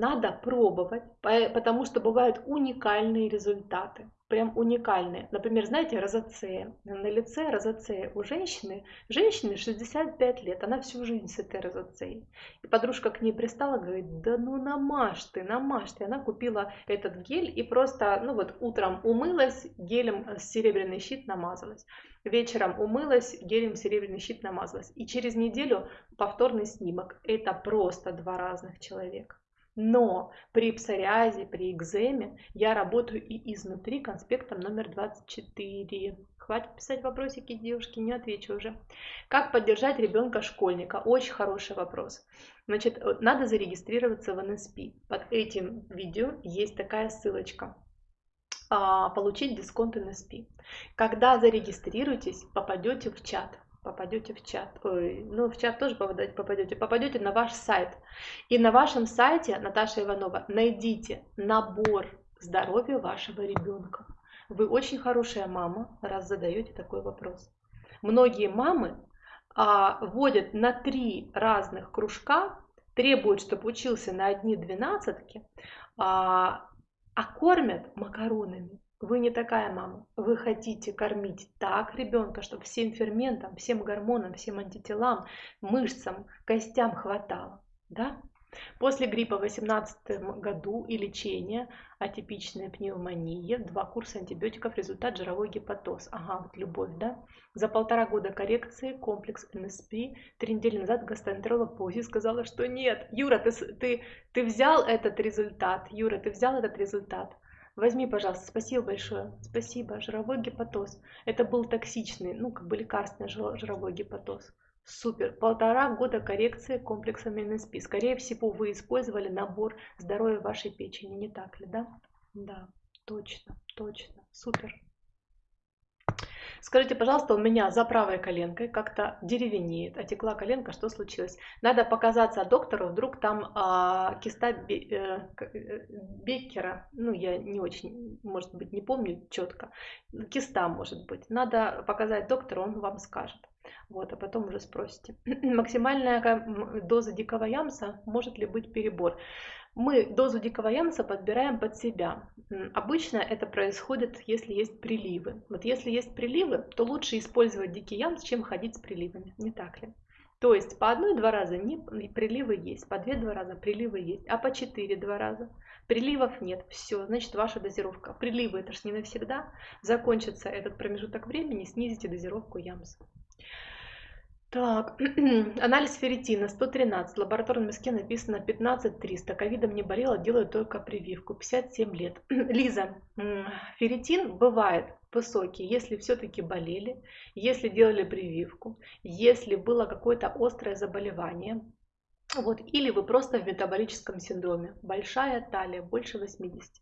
Надо пробовать, потому что бывают уникальные результаты прям уникальные. Например, знаете, розацея. На лице розацея у женщины, женщине 65 лет, она всю жизнь с этой розацеей. И подружка к ней пристала, говорит, да ну намажь ты, намажь ты. Она купила этот гель и просто, ну вот утром умылась, гелем серебряный щит намазалась. Вечером умылась, гелем серебряный щит намазалась. И через неделю повторный снимок. Это просто два разных человека. Но при псориазе, при экземе я работаю и изнутри конспектом номер 24. Хватит писать вопросики, девушки, не отвечу уже. Как поддержать ребенка-школьника? Очень хороший вопрос. Значит, э, надо зарегистрироваться в НСП. Под этим видео есть такая ссылочка а, получить дисконт НСП. Когда зарегистрируетесь, попадете в чат попадете в чат, ой, ну в чат тоже попадете, попадете на ваш сайт. И на вашем сайте, Наташа Иванова, найдите набор здоровье вашего ребенка. Вы очень хорошая мама, раз задаете такой вопрос. Многие мамы а, вводят на три разных кружка, требуют, чтобы учился на одни двенадцатки, а, а кормят макаронами. Вы не такая мама. Вы хотите кормить так ребенка, чтобы всем ферментам, всем гормонам, всем антителам, мышцам, костям хватало. Да? После гриппа в 2018 году и лечения атипичной пневмонии, два курса антибиотиков, результат жировой гепатоз. Ага, вот любовь, да? За полтора года коррекции комплекс НСП. Три недели назад гастроэнтеролог по УЗИ сказала, что нет. Юра, ты, ты, ты взял этот результат. Юра, ты взял этот результат. Возьми, пожалуйста, спасибо большое. Спасибо. Жировой гепатоз. Это был токсичный, ну, как бы лекарственный жировой гепатоз. Супер. Полтора года коррекции комплексами НСП. Скорее всего, вы использовали набор здоровья вашей печени, не так ли, да? Да, точно, точно. Супер. Скажите, пожалуйста, у меня за правой коленкой как-то деревенеет, отекла коленка, что случилось? Надо показаться доктору, вдруг там а, киста Бе, э, э, Беккера, ну я не очень, может быть, не помню четко, киста может быть. Надо показать доктору, он вам скажет. Вот, а потом уже спросите. Максимальная доза дикого ямса, может ли быть перебор? Мы дозу дикого ямса подбираем под себя. Обычно это происходит, если есть приливы. Вот если есть приливы, то лучше использовать дикий ямс, чем ходить с приливами, не так ли? То есть по одной-два раза не, приливы есть, по две-два раза приливы есть, а по четыре-два раза приливов нет. Все, значит ваша дозировка. Приливы это же не навсегда. Закончится этот промежуток времени, снизите дозировку ямса. Так, анализ ферритина 113, в лабораторном миске написано 15300, ковидом не болела, делаю только прививку, 57 лет. Лиза, ферритин бывает высокий, если все-таки болели, если делали прививку, если было какое-то острое заболевание, вот, или вы просто в метаболическом синдроме, большая талия, больше 80.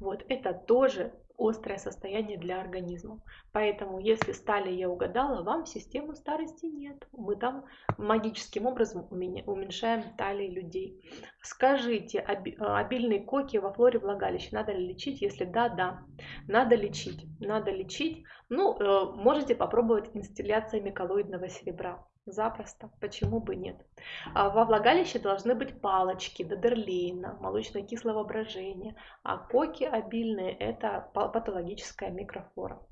Вот, это тоже острое состояние для организма. Поэтому, если стали я угадала, вам систему старости нет. Мы там магическим образом уменьшаем талии людей. Скажите, обильные коки во флоре влагалища надо ли лечить? Если да, да. Надо лечить. Надо лечить. Ну, э, можете попробовать инстилляциями коллоидного серебра. Запросто, почему бы нет. А во влагалище должны быть палочки, додерлейна, молочно-кислого брожения, а коки обильные – это патологическая микрофлора.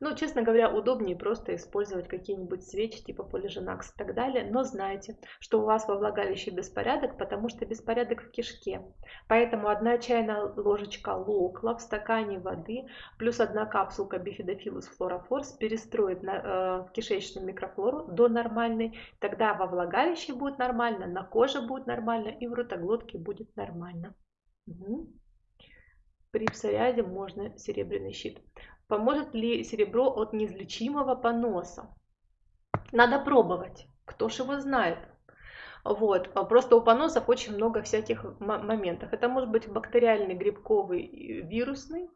Ну, честно говоря, удобнее просто использовать какие-нибудь свечи типа полиженакс и так далее, но знайте, что у вас во влагалище беспорядок, потому что беспорядок в кишке. Поэтому одна чайная ложечка локла в стакане воды плюс одна капсулка бифидофилус флорофорс перестроит на, э, кишечную микрофлору до нормальной, тогда во влагалище будет нормально, на коже будет нормально и в ротоглотке будет нормально. Угу. При псориазе можно серебряный щит. Поможет ли серебро от неизлечимого поноса? Надо пробовать. Кто ж его знает? Вот. Просто у поносов очень много всяких моментов. Это может быть бактериальный, грибковый, вирусный.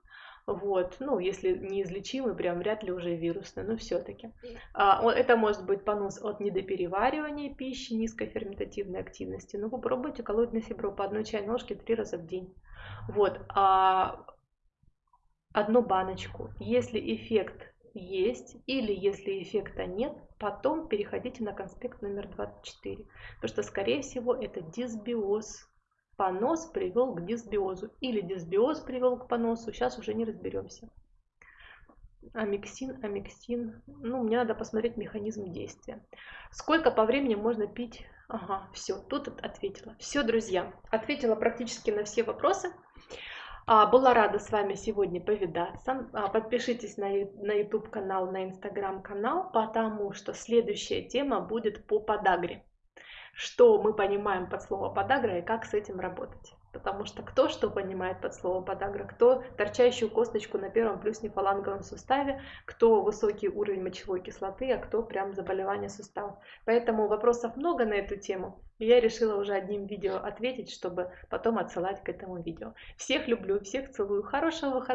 Вот, ну, если неизлечимый, прям вряд ли уже вирусный, но все-таки. А, это может быть понос от недопереваривания пищи, низкой ферментативной активности. Ну, попробуйте коллоидное серебро по одной чайной ложке три раза в день. Вот. А одну баночку. Если эффект есть или если эффекта нет, потом переходите на конспект номер 24. Потому что, скорее всего, это дисбиоз. Понос привел к дисбиозу. Или дисбиоз привел к поносу. Сейчас уже не разберемся. Амиксин, амиксин. Ну, мне надо посмотреть механизм действия. Сколько по времени можно пить? Ага, все, тут ответила. Все, друзья, ответила практически на все вопросы. А, была рада с вами сегодня повидаться. А, подпишитесь на YouTube канал, на Instagram канал, потому что следующая тема будет по подагре. Что мы понимаем под слово подагра и как с этим работать. Потому что кто что понимает под словом подагра, кто торчащую косточку на первом плюснефаланговом суставе, кто высокий уровень мочевой кислоты, а кто прям заболевание суставов. Поэтому вопросов много на эту тему. И я решила уже одним видео ответить, чтобы потом отсылать к этому видео. Всех люблю, всех целую. Хорошего выходного.